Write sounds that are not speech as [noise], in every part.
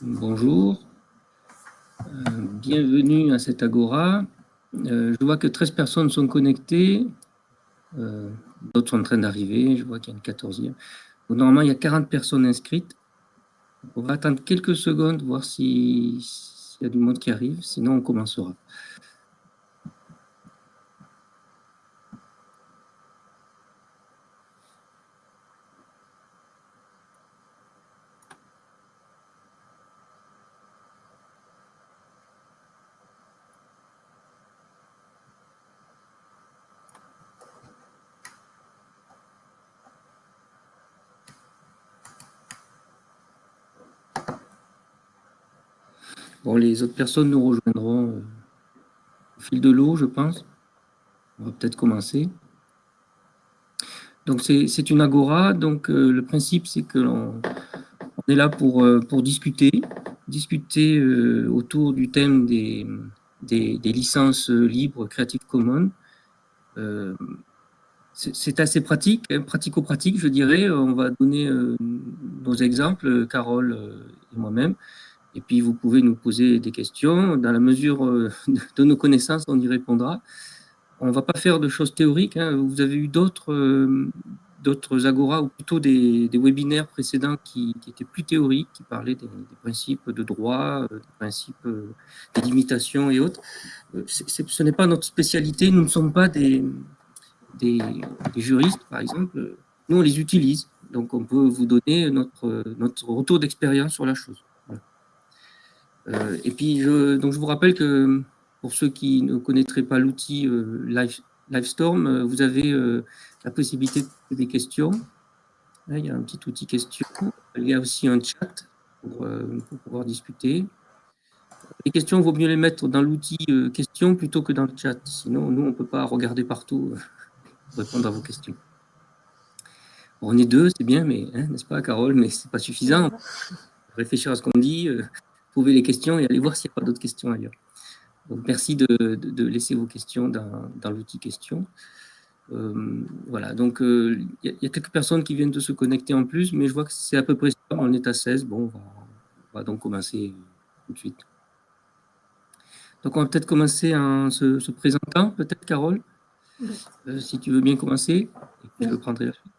Bonjour, euh, bienvenue à cette Agora. Euh, je vois que 13 personnes sont connectées, euh, d'autres sont en train d'arriver, je vois qu'il y a une 14e. normalement, il y a 40 personnes inscrites. On va attendre quelques secondes, voir s'il y a du monde qui arrive, sinon on commencera. Bon, les autres personnes nous rejoindront euh, au fil de l'eau, je pense. On va peut-être commencer. Donc, c'est une agora. Donc, euh, le principe, c'est que l'on est là pour, euh, discuter, discuter autour du thème des, des, licences libres Creative Commons. c'est assez pratique, hein, pratico-pratique, je dirais. On va donner nos exemples, Carole et moi-même. Et puis, vous pouvez nous poser des questions. Dans la mesure euh, de nos connaissances, on y répondra. On ne va pas faire de choses théoriques. Hein. Vous avez eu d'autres euh, agora, ou plutôt des, webinaires précédents qui, étaient plus théoriques, qui parlaient des, principes de droit, euh, des principes des limitations et autres. ce n'est pas notre spécialité. Nous ne sommes pas des, juristes, par exemple. Nous, on les utilise. Donc, on peut vous donner notre retour d'expérience sur la chose. Euh, et puis, je, donc je vous rappelle que pour ceux qui ne connaîtraient pas l'outil euh, Live, Livestorm, euh, vous avez la possibilité de poser des questions. Là, il y a un petit outil questions. Il y a aussi un chat pour, pouvoir discuter. Les questions, il vaut mieux les mettre dans l'outil questions plutôt que dans le chat. Sinon, nous, on ne peut pas regarder partout pour [laughs] répondre à vos questions. on est deux, c'est bien, mais hein, n'est-ce pas, Carole? Mais ce n'est pas suffisant. Réfléchir à ce qu'on dit, trouver les questions et aller voir s'il n'y a pas d'autres questions ailleurs. Donc, merci de, laisser vos questions dans, l'outil questions. Euh, voilà, donc euh, il y, a quelques personnes qui viennent de se connecter en plus, mais je vois que c'est à peu près ça, on est à 16. Bon, on va, donc commencer tout de suite. Donc on va peut-être commencer en se, présentant, peut-être Carole, euh, si tu veux bien commencer, et puis je prendrai la suite.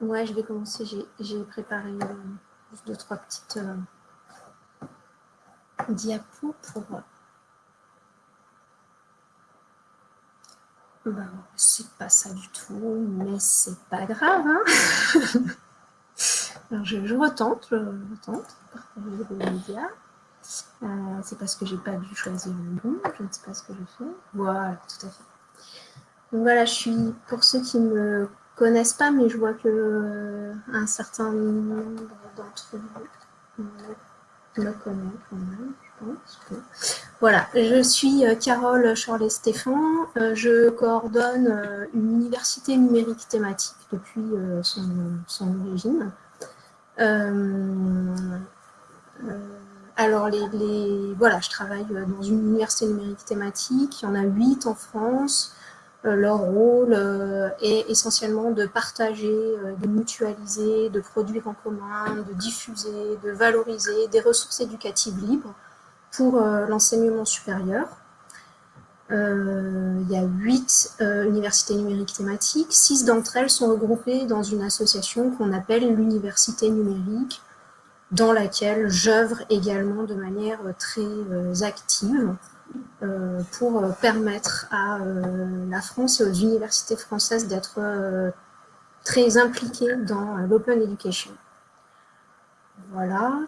Ouais, je vais commencer, j'ai préparé deux, trois petites diapo pour... Ben, c'est pas ça du tout, mais c'est pas grave. Hein [laughs] Alors je, retente, je retente, partager le média. Euh, c'est parce que j'ai pas dû choisir le bon, je ne sais pas ce que je fais. Voilà, tout à fait. Donc voilà, je suis, pour ceux qui me connaissent pas, mais je vois que euh, un certain nombre d'entre vous je. Voilà, je suis euh, Carole Chorlet-Stéphane. Euh, je coordonne euh, une université numérique thématique depuis son, origine. alors, les, les, voilà, je travaille dans une université numérique thématique. Il y en a huit en France. Euh, leur rôle euh, est essentiellement de partager, euh, de mutualiser, de produire en commun, de diffuser, de valoriser des ressources éducatives libres pour l'enseignement supérieur. il y a huit universités numériques thématiques. Six d'entre elles sont regroupées dans une association qu'on appelle l'université numérique, dans laquelle j'œuvre également de manière très active. Euh, pour euh, permettre à euh, la France et aux universités françaises d'être très impliquées dans l'open education. Voilà.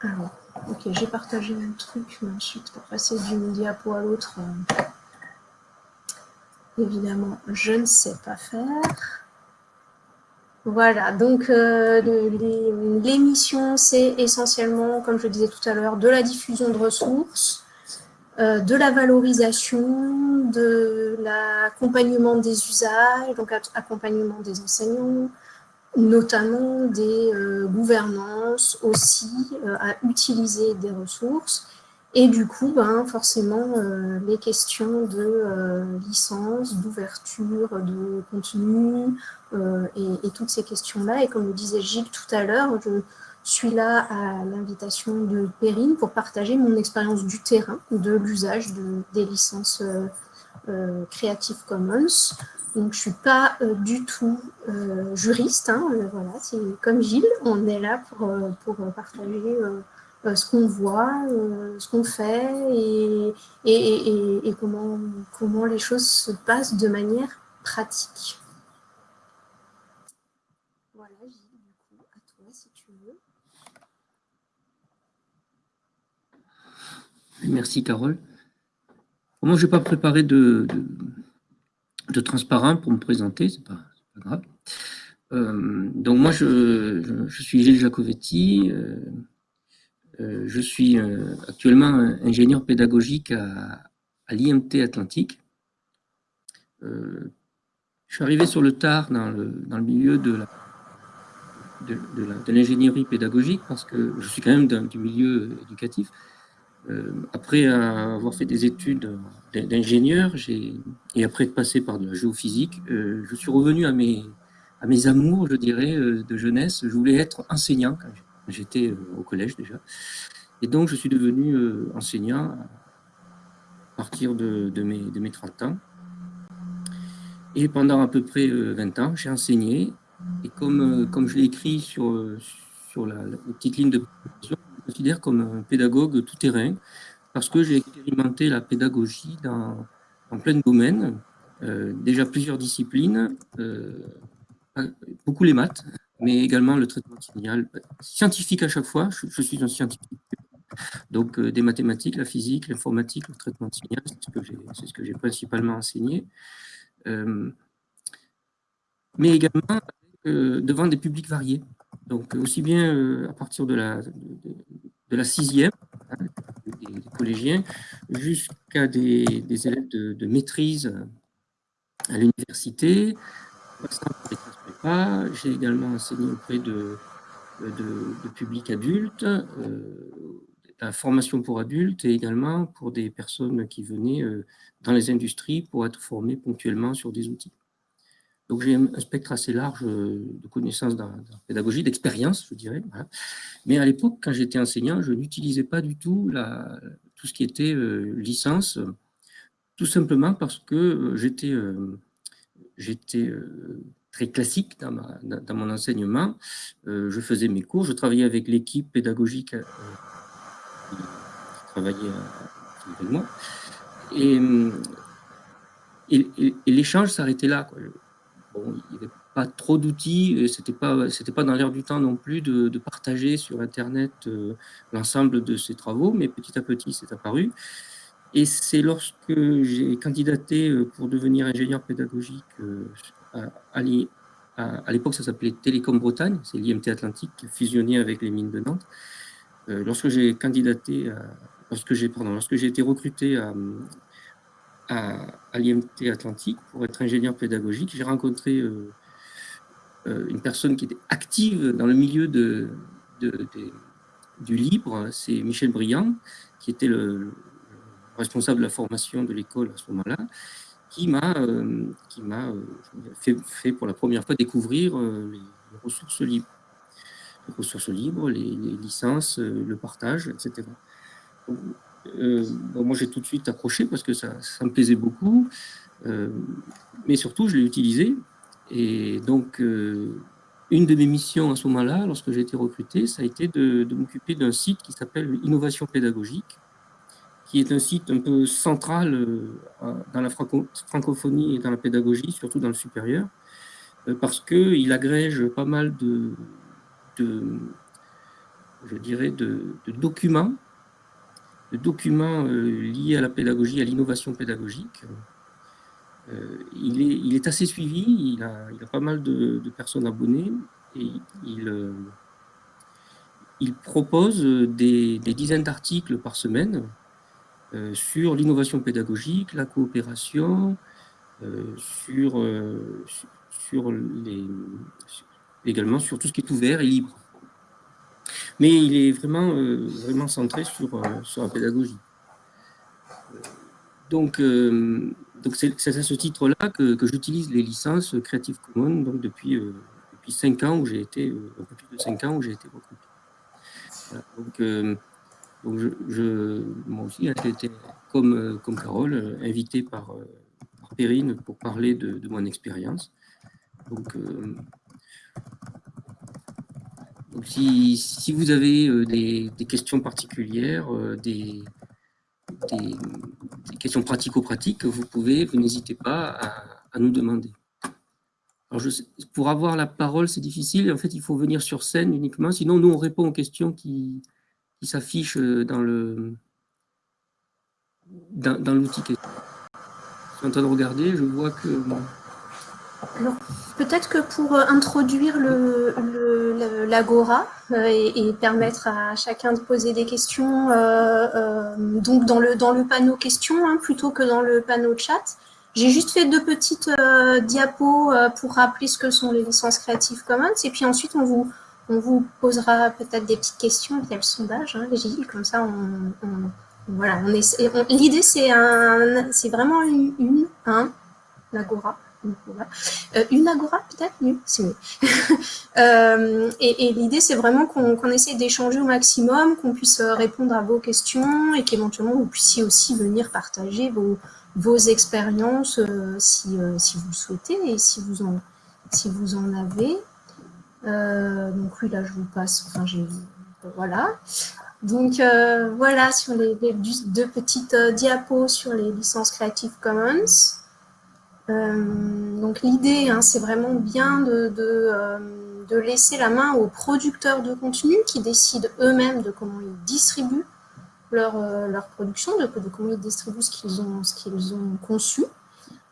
alors, ok, j'ai partagé un truc, mais ensuite, pour passer d'une diapo à l'autre, évidemment, je ne sais pas faire. Voilà, donc euh, l'émission, c'est essentiellement, comme je disais tout à l'heure, de la diffusion de ressources, euh, de la valorisation, de l'accompagnement des usages, donc accompagnement des enseignants, notamment des euh, gouvernances aussi à utiliser des ressources, et du coup, ben, forcément, les questions de licence, d'ouverture, de contenu, euh, et, toutes ces questions-là. Et comme le disait Gilles tout à l'heure, suis là à l'invitation de Perrine pour partager mon expérience du terrain, de l'usage de, des licences euh, Creative Commons. Donc, je ne suis pas du tout juriste, hein, voilà, c'est comme Gilles, on est là pour, pour partager euh, ce qu'on voit, euh, ce qu'on fait et, et, et, comment, comment les choses se passent de manière pratique. Voilà, Gilles, du coup, à toi si tu veux. Merci Carole. Moi, je n'ai pas préparé de, de, transparent pour me présenter, c'est pas, pas grave. Euh, donc moi, je, je, suis Gilles Jacovetti, euh, je suis euh, actuellement ingénieur pédagogique à, l'IMT Atlantique. Euh, je suis arrivé sur le tard dans le, dans le milieu de la de, l'ingénierie pédagogique parce que je suis quand même du milieu éducatif. Après avoir fait des études d'ingénieur et après être passé par de la géophysique, je suis revenu à mes, à mes amours, je dirais, de jeunesse. Je voulais être enseignant quand J'étais euh, au collège déjà. Et donc, je suis devenu euh, enseignant à partir de, mes, de, mes, 30 ans. Et pendant à peu près 20 euh, ans, j'ai enseigné. Et comme, comme je l'ai écrit sur, sur la, petite ligne de présentation, considère comme un pédagogue tout-terrain parce que j'ai expérimenté la pédagogie dans, plein domaine, déjà plusieurs disciplines, beaucoup les maths, mais également le traitement de signal. Scientifique à chaque fois, je, suis un scientifique. Donc euh, des mathématiques, la physique, l'informatique, le traitement de signal, c'est ce que j'ai principalement enseigné. Euh, mais également euh, devant des publics variés. Donc aussi bien à partir de la, de, la sixième, hein, des, collégiens, jusqu'à des, élèves de, de maîtrise à l'université, j'ai également enseigné auprès de, de, publics adultes, euh, la formation pour adultes et également pour des personnes qui venaient euh, dans les industries pour être formées ponctuellement sur des outils. Donc j'ai un spectre assez large euh, de connaissances dans, la pédagogie, d'expérience, je dirais. Mais à l'époque, quand j'étais enseignant, je n'utilisais pas du tout tout ce qui était licence, tout simplement parce que j'étais j'étais très classique dans, dans mon enseignement. Euh, je faisais mes cours, je travaillais avec l'équipe pédagogique euh, qui travaillait euh, avec moi. Et, l'échange s'arrêtait là. Il n'y avait pas trop d'outils, ce n'était pas, pas dans l'air du temps non plus de, partager sur Internet l'ensemble de ces travaux, mais petit à petit, c'est apparu. Et c'est lorsque j'ai candidaté pour devenir ingénieur pédagogique à, l'époque, ça s'appelait Télécom Bretagne, c'est l'IMT Atlantique qui fusionné avec les mines de Nantes. Euh, lorsque j'ai candidaté, lorsque j'ai été recruté à, à, l'IMT Atlantique pour être ingénieur pédagogique, j'ai rencontré euh, euh, une personne qui était active dans le milieu du libre, c'est Michel Briand, qui était le responsable de la formation de l'école à ce moment-là, qui m'a euh, fait, fait, pour la première fois découvrir les, ressources libres. Les ressources libres, les, licences, le partage, etc. moi, j'ai tout de suite accroché parce que ça, me plaisait beaucoup, mais surtout, je l'ai utilisé. Et donc, une de mes missions à ce moment-là, lorsque j'ai été recruté, ça a été de, m'occuper d'un site qui s'appelle Innovation pédagogique, qui est un site un peu central euh, dans la francophonie et dans la pédagogie, surtout dans le supérieur, euh, parce qu'il agrège pas mal de, je dirais, de, documents, de documents euh, liés à la pédagogie, à l'innovation pédagogique. il, est, il est assez suivi, il a, pas mal de, personnes abonnées, et il, il propose des dizaines d'articles par semaine euh, sur l'innovation pédagogique, la coopération, euh, euh, également sur tout ce qui est ouvert et libre. Mais il est vraiment, vraiment centré sur, sur la pédagogie. Donc, donc c'est à ce titre-là que, que j'utilise les licences Creative Commons donc depuis, depuis 5 ans où j'ai été, un peu plus de 5 ans où j'ai été recruté. Donc, donc moi aussi, hein, j'ai été, comme, comme Carole, invité par, par Perrine pour parler de, de mon expérience. Donc, donc si, vous avez des, des, questions particulières, des, des, questions pratico-pratiques, vous pouvez, vous n'hésitez pas à, nous demander. Alors pour avoir la parole, c'est difficile. En fait, il faut venir sur scène uniquement. Sinon, nous, on répond aux questions qui, s'affichent dans le dans, l'outil. Je suis en train de regarder, je vois que... peut-être que pour euh, introduire l'Agora le, euh, et, et, permettre à chacun de poser des questions, euh, donc dans le, panneau questions hein, plutôt que dans le panneau chat, j'ai juste fait deux petites diapos pour rappeler ce que sont les licences Creative Commons et puis ensuite on vous, posera peut-être des petites questions via le sondage, comme ça voilà, l'idée c'est vraiment une, une un, l'Agora, euh, une agora peut-être? Mieux. [laughs] euh, et, l'idée c'est vraiment qu'on qu essaie d'échanger au maximum, qu'on puisse répondre à vos questions et qu'éventuellement vous puissiez aussi venir partager vos, expériences euh, si, euh, vous le souhaitez et si vous en, avez. Euh, donc oui là je vous passe, enfin voilà. Donc euh, voilà sur les, deux petites diapos sur les licences Creative Commons. Euh, donc l'idée, hein, c'est vraiment bien euh, de, laisser la main aux producteurs de contenu qui décident eux-mêmes de comment ils distribuent leur, euh, production, de, comment ils distribuent ce qu'ils ont, ce qu'ils ont conçu.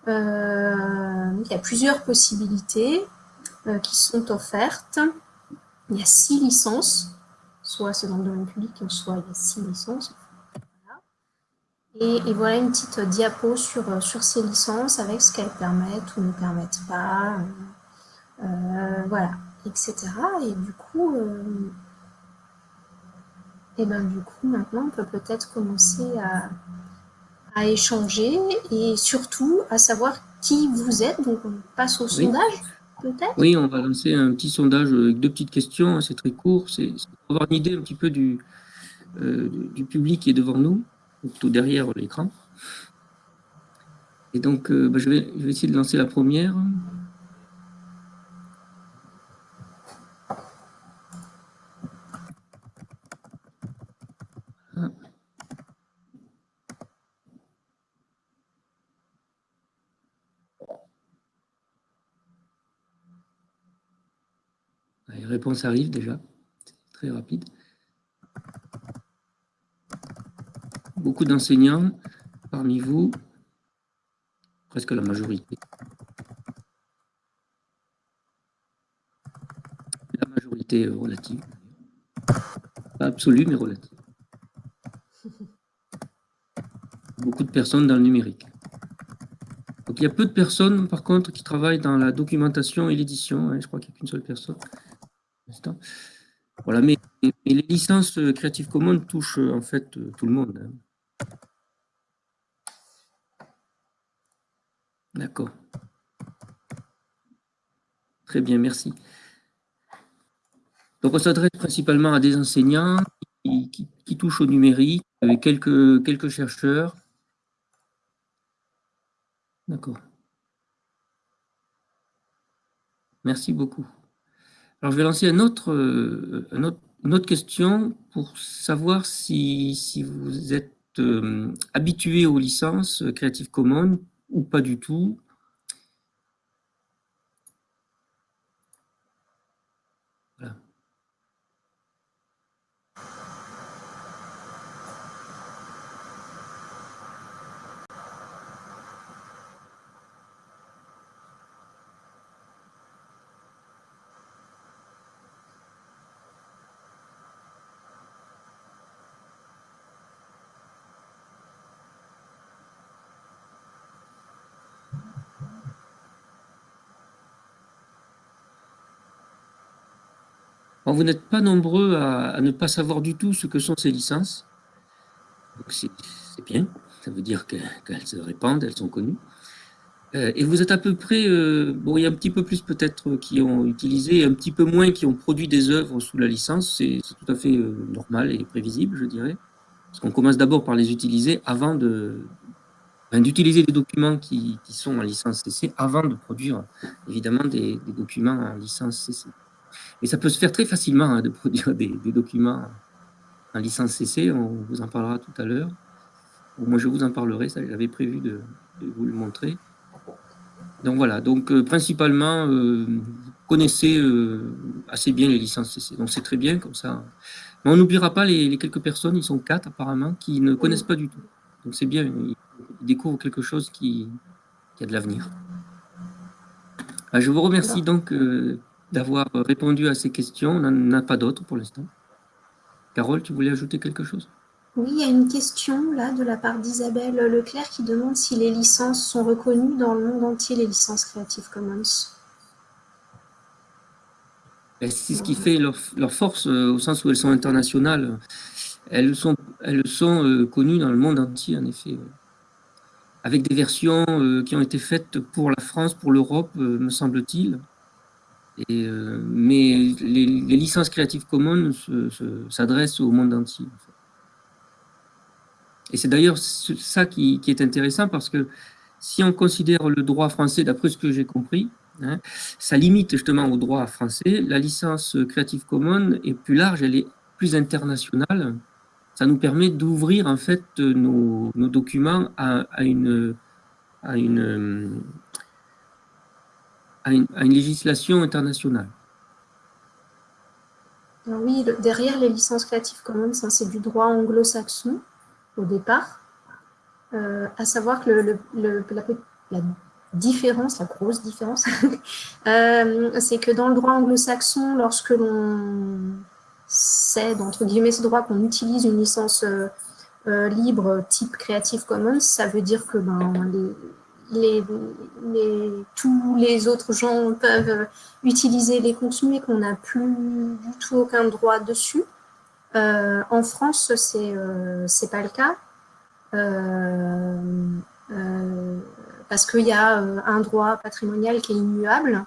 il y a plusieurs possibilités qui sont offertes. Il y a six licences, soit c'est dans le domaine public, soit il y a six licences. Et, et, voilà une petite diapo sur, euh, sur ces licences avec ce qu'elles permettent ou ne permettent pas, euh, euh, voilà, etc. Et du coup, euh, et ben du coup, maintenant, on peut peut-être commencer à, à, échanger et surtout à savoir qui vous êtes. Donc, on passe au oui. sondage, peut-être? Oui, on va lancer un petit sondage avec deux petites questions. C'est très court. C'est pour avoir une idée un petit peu du, euh, du public qui est devant nous tout derrière l'écran. Et donc, euh, bah, je, vais, essayer de lancer la première. Ah. Les réponses arrivent déjà, très rapide. Beaucoup d'enseignants parmi vous, presque la majorité. La majorité relative. Pas absolue, mais relative. Beaucoup de personnes dans le numérique. Donc il y a peu de personnes, par contre, qui travaillent dans la documentation et l'édition. Hein, je crois qu'il n'y a qu'une seule personne. Voilà, mais, les licences Creative Commons touchent en fait tout le monde. Hein. D'accord. Très bien, merci. Donc, on s'adresse principalement à des enseignants qui, touchent au numérique, avec quelques, quelques chercheurs. D'accord. Merci beaucoup. Alors, je vais lancer un autre, une autre question pour savoir si, si vous êtes euh, habitué aux licences Creative Commons ou pas du tout. Voilà. Vous n'êtes pas nombreux à, ne pas savoir du tout ce que sont ces licences. C'est bien, ça veut dire qu'elles qu se répandent, elles sont connues. Euh, et vous êtes à peu près, euh, bon, il y a un petit peu plus peut-être qui ont utilisé, un petit peu moins qui ont produit des œuvres sous la licence. C'est tout à fait euh, normal et prévisible, je dirais. Parce qu'on commence d'abord par les utiliser avant de, d'utiliser des documents qui, sont en licence CC avant de produire évidemment des, documents en licence CC. Et ça peut se faire très facilement hein, de produire [laughs] des, des, documents en licence CC, on vous en parlera tout à l'heure. Moi je vous en parlerai, ça j'avais prévu de, de vous le montrer. Donc voilà, donc euh, principalement, euh, vous connaissez euh, assez bien les licences CC, donc c'est très bien comme ça. Mais on n'oubliera pas les, les, quelques personnes, ils sont quatre apparemment, qui ne connaissent pas du tout. Donc c'est bien, ils, découvrent quelque chose qui, qui a de l'avenir. Ah, je vous remercie donc euh, d'avoir répondu à ces questions. On n'en a pas d'autres pour l'instant. Carole, tu voulais ajouter quelque chose? Oui, il y a une question là de la part d'Isabelle Leclerc qui demande si les licences sont reconnues dans le monde entier, les licences Creative Commons. Ben, c'est ce qui fait leur, leur, force euh, au sens où elles sont internationales. Elles sont, elles sont euh, connues dans le monde entier, en effet. Avec des versions euh, qui ont été faites pour la France, pour l'Europe, me semble-t-il. Euh, mais les, licences Creative Commons s'adressent au monde entier. Et c'est d'ailleurs ça qui, est intéressant parce que si on considère le droit français, d'après ce que j'ai compris, hein, ça limite justement au droit français. La licence Creative Commons est plus large, elle est plus internationale. Ça nous permet d'ouvrir en fait nos, documents à, une, à, une, à, une, législation internationale. Oui, derrière les licences Creative Commons, hein, c'est du droit anglo-saxon au départ, euh, à savoir que la, différence, la grosse différence, [laughs] euh, c'est que dans le droit anglo-saxon, lorsque l'on cède, entre guillemets, ce droit qu'on utilise une licence euh, libre type Creative Commons, ça veut dire que ben, les, tous les autres gens peuvent utiliser les contenus et qu'on n'a plus du tout aucun droit dessus. Euh, en France, c'est euh, c'est pas le cas. Euh, euh parce qu'il y a un droit patrimonial qui est immuable.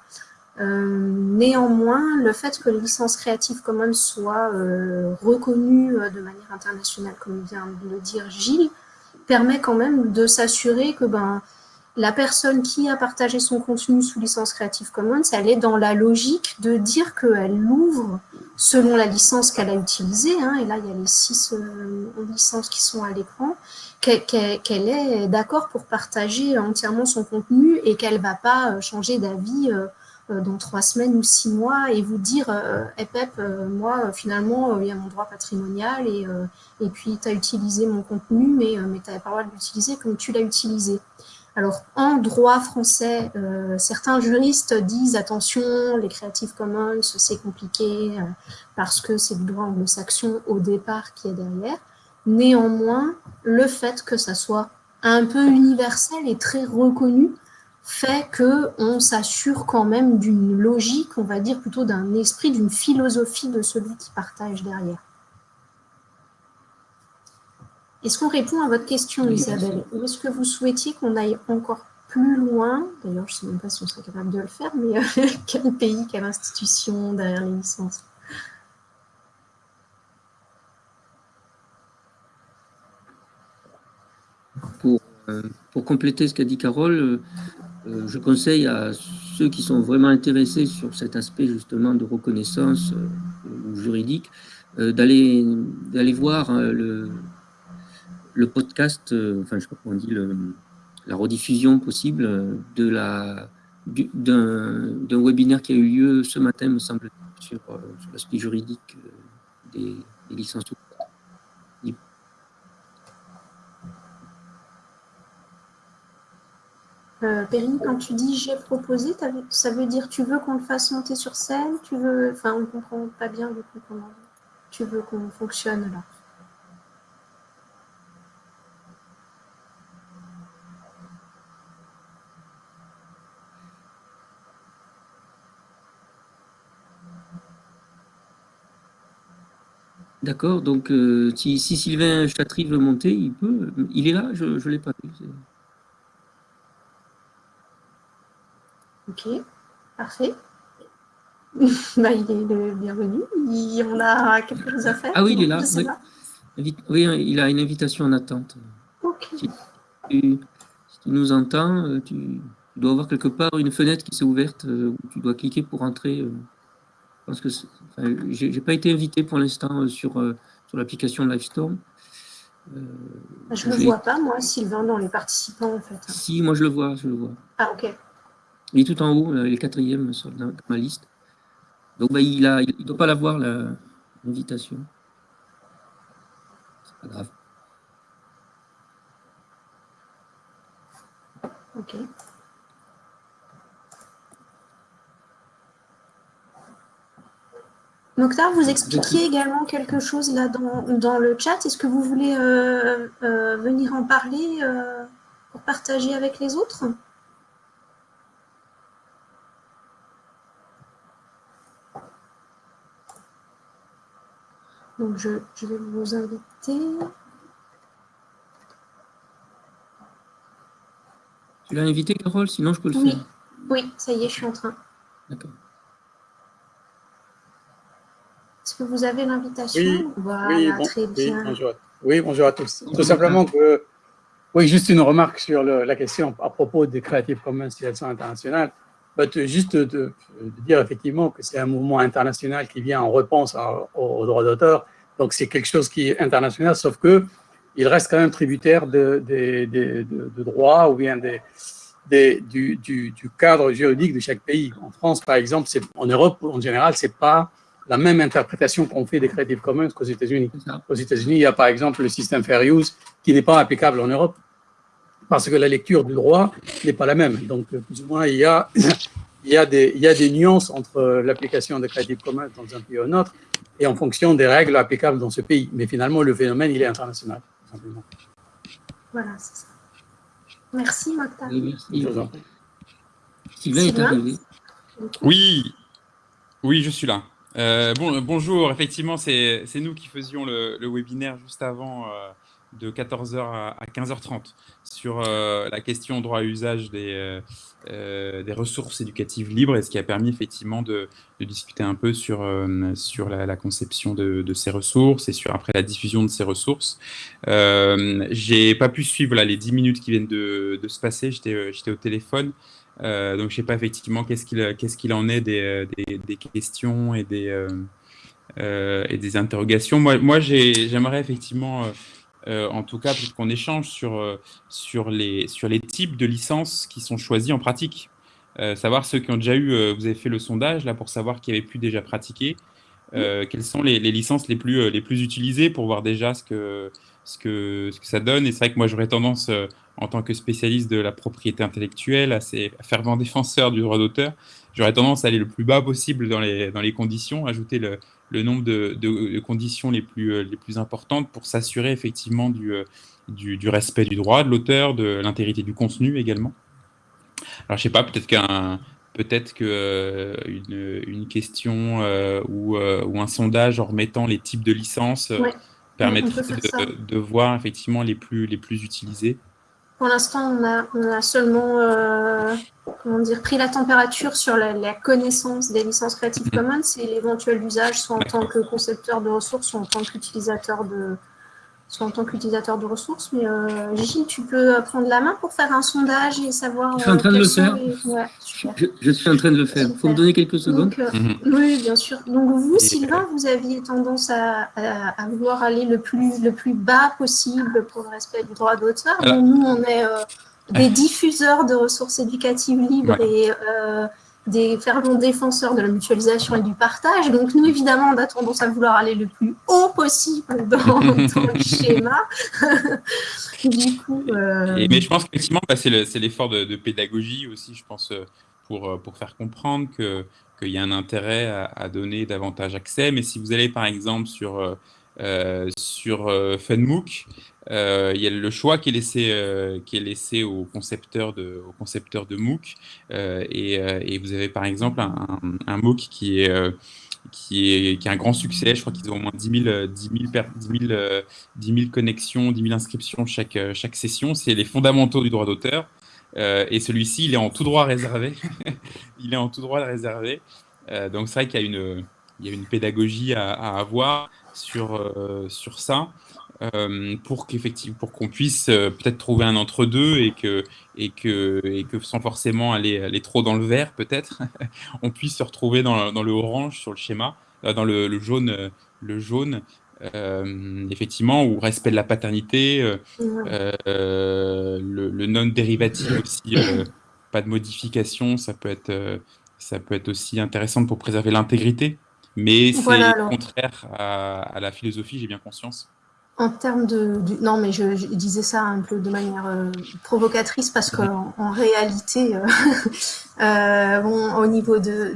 néanmoins, le fait que les licences Creative Commons soient reconnues de manière internationale, comme vient de le dire Gilles, permet quand même de s'assurer que ben, la personne qui a partagé son contenu sous licence Creative Commons, elle est dans la logique de dire qu'elle l'ouvre selon la licence qu'elle a utilisée, hein, et là il y a les six euh, licences qui sont à l'écran, qu'elle qu qu est d'accord pour partager entièrement son contenu et qu'elle ne va pas euh, changer d'avis euh, dans trois semaines ou six mois et vous dire hey Pep, moi finalement il y a mon droit patrimonial et, et puis tu as utilisé mon contenu mais, mais tu n'avais pas le droit de l'utiliser comme tu l'as utilisé. Alors, en droit français, euh, certains juristes disent attention, les Creative Commons, c'est compliqué euh, parce que c'est du droit anglo-saxon au départ qui est derrière. Néanmoins, le fait que ça soit un peu universel et très reconnu fait qu'on s'assure quand même d'une logique, on va dire plutôt d'un esprit, d'une philosophie de celui qui partage derrière. Est-ce qu'on répond à votre question, Isabelle Ou est-ce que vous souhaitiez qu'on aille encore plus loin? D'ailleurs, je ne sais même pas si on serait capable de le faire, mais euh, [laughs] quel pays, quelle institution derrière les licences? Pour, euh, pour, compléter ce qu'a dit Carole, euh, je conseille à ceux qui sont vraiment intéressés sur cet aspect justement de reconnaissance juridique d'aller voir le, le podcast, euh, enfin je sais pas comment on dit, le, la rediffusion possible de la d'un webinaire qui a eu lieu ce matin, me semble sur, euh, sur l'aspect juridique euh, des, licences. Euh, Perrine, quand tu dis j'ai proposé, ça veut dire tu veux qu'on le fasse monter sur scène, tu veux, enfin on comprend pas bien du coup comment tu veux qu'on fonctionne là. D'accord, donc euh, si, si, Sylvain Chatry veut monter, il peut. Il est là, je ne l'ai pas vu. Ok, parfait. [laughs] bah, il est le bienvenu. Il en a quelque chose à faire. Ah oui, il est là. Oui. il a une invitation en attente. Ok. Si tu, nous entends, euh, tu dois avoir quelque part une fenêtre qui s'est ouverte euh, où tu dois cliquer pour entrer. Euh. Je pense que j'ai pas été invité pour l'instant sur, sur l'application Livestorm. je ne le vois pas, moi, Sylvain, dans les participants, en fait. Si, moi je le vois, je le vois. Ah, ok. Il est tout en haut, il est quatrième sur ma liste. Donc, bah, il ne il doit pas l'avoir, l'invitation. C'est pas grave. Ok. Mokhtar, vous expliquiez également quelque chose là dans, le chat. Est-ce que vous voulez euh, euh, venir en parler euh, pour partager avec les autres? Donc, je, vais vous inviter. Tu l'as invité, Carole? Sinon, je peux le oui. faire. Oui, ça y est, je suis en train. D'accord. Est-ce que vous avez l'invitation Oui, voilà, très bien. bonjour. Oui, bonjour à tous. Tout simplement que, oui, juste une remarque sur la question à propos des Creative Commons si elles sont internationales. Juste de, dire effectivement que c'est un mouvement international qui vient en réponse aux droits d'auteur. Donc, c'est quelque chose qui est international, sauf que il reste quand même tributaire de, de, droits ou bien du, du, cadre juridique de chaque pays. En France, par exemple, en Europe, en général, c'est pas la même interprétation qu'on fait des Creative Commons qu'aux États-Unis. Aux États-Unis, il y a par exemple le système Fair Use qui n'est pas applicable en Europe parce que la lecture du droit n'est pas la même. Donc, plus ou moins, il y a, [coughs] il y a, des, il y a des nuances entre l'application des Creative Commons dans un pays ou un autre et en fonction des règles applicables dans ce pays. Mais finalement, le phénomène, il est international. Simplement. Voilà, c'est ça. Merci, Mokhtar. merci. Sylvain est arrivé. Oui, oui, je suis là. Euh, bon, bonjour, effectivement, c'est nous qui faisions le, webinaire juste avant euh, de 14h à 15h30 sur euh, la question droit à usage des, ressources éducatives libres et ce qui a permis effectivement de, discuter un peu sur, la, conception de, ces ressources et sur après la diffusion de ces ressources. J'ai pas pu suivre là, les 10 minutes qui viennent de, se passer, j'étais au téléphone. Donc, je sais pas effectivement qu'est-ce qu'il qu'est-ce qu'il en est des, des, questions et des, et des interrogations. Moi, moi j'aimerais effectivement euh, en tout cas, qu'on échange sur, euh, sur, les, sur les types de licences qui sont choisis en pratique. Euh, savoir ceux qui ont déjà eu, vous avez fait le sondage là pour savoir qui avait pu déjà pratiquer, quelles sont les, licences les plus, les plus utilisées pour voir déjà ce que, ce que, que ça donne. Et c'est vrai que moi j'aurais tendance, en tant que spécialiste de la propriété intellectuelle, assez fervent défenseur du droit d'auteur, j'aurais tendance à aller le plus bas possible dans les, dans les conditions, ajouter le, le nombre de, conditions les plus, euh, les plus importantes pour s'assurer effectivement euh, du, du, respect du droit de l'auteur, de l'intégrité du contenu également. Alors, je sais pas, peut-être qu'un peut-être euh, une question ou, ou, un sondage en remettant les types de licences permettrait de, de, voir effectivement les plus, les plus utilisés. Pour l'instant, on a, seulement euh, comment dire, pris la température sur la, connaissance des licences Creative mhm. Commons et l'éventuel usage, soit en tant que concepteur de ressources, soit en tant qu'utilisateur de, en tant qu'utilisateur de ressources. Mais euh, Gilles, tu peux euh, prendre la main pour faire un sondage et savoir. Je suis en train de le faire. je, suis en train de le faire. Il faut me donner quelques secondes. Euh, mhm. Oui, bien sûr. Donc vous, Sylvain, vous aviez tendance à, à, vouloir aller le plus, le plus bas possible pour le respect du droit d'auteur. Nous, on est des diffuseurs de ressources éducatives libres et des fervents défenseurs de la mutualisation et du partage. Donc nous, évidemment, on a tendance à vouloir aller le plus haut possible dans, le [laughs] schéma. [laughs] du coup, euh, mais je pense qu'effectivement, bah, c'est l'effort de, pédagogie aussi, je pense, euh, pour, euh, pour faire comprendre que qu'il y a un intérêt à, donner davantage accès. Mais si vous allez, par exemple, sur, euh, il y a le choix qui est laissé, euh, qui est laissé aux concepteurs de, aux concepteurs de MOOC. Euh, et, vous avez par exemple un, MOOC qui est, qui, est, qui a un grand succès. Je crois qu'ils ont au moins 10 000, 10 10 10 connexions, 10 000 inscriptions chaque, chaque session. C'est les fondamentaux du droit d'auteur. et celui-ci, il est en tout droit réservé. [laughs] il est en tout droit réservé. donc c'est vrai qu'il y a une, y a une pédagogie à, à avoir sur, sur ça. Euh, pour qu'effectivement pour qu'on puisse euh, peut-être trouver un entre-deux et que, et, que, et que sans forcément aller, aller trop dans le vert peut-être, [laughs] on puisse se retrouver dans, dans, le orange sur le schéma, euh, dans le, le jaune, le jaune effectivement, ou respect de la paternité, le, le non-dérivatif aussi, pas de modification, ça peut être, ça peut être aussi intéressant pour préserver l'intégrité, mais c'est contraire à, à la philosophie, j'ai bien conscience. En termes de, non, mais je, disais ça un peu de manière euh, provocatrice parce qu'en en réalité, euh, [laughs] euh, bon, au niveau de,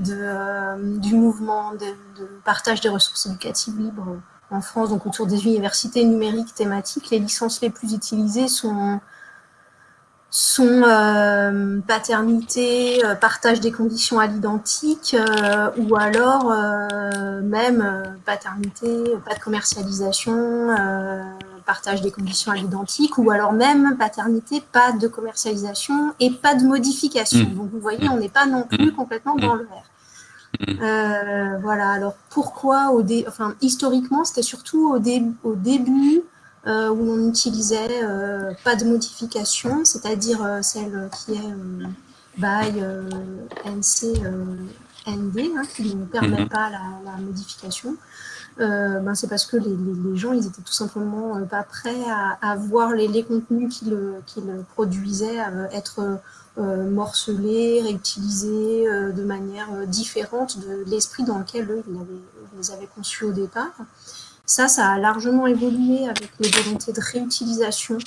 du mouvement de, partage des ressources éducatives libres en France, donc autour des universités numériques thématiques, les licences les plus utilisées sont sont euh, paternité, euh, partage des conditions à l'identique, euh, ou alors même paternité, pas de commercialisation, partage des conditions à l'identique, ou alors même paternité, pas de commercialisation et pas de modification. Mmh. Donc vous voyez, on n'est pas non plus mmh. complètement dans le vert. Mmh. voilà, alors pourquoi au dé enfin, historiquement, c'était surtout au, dé au début euh, où on utilisait euh, pas de modification, c'est-à-dire euh, celle qui est by NC ND, hein, qui ne permet mhm. pas la, modification. Ben c'est parce que les, les, gens, ils étaient tout simplement pas prêts à, à voir les, les contenus qu'ils produisaient être morcelés, réutilisés de manière différente de l'esprit dans lequel eux, ils, les avaient conçus au départ. Ça, ça a largement évolué avec les volontés de réutilisation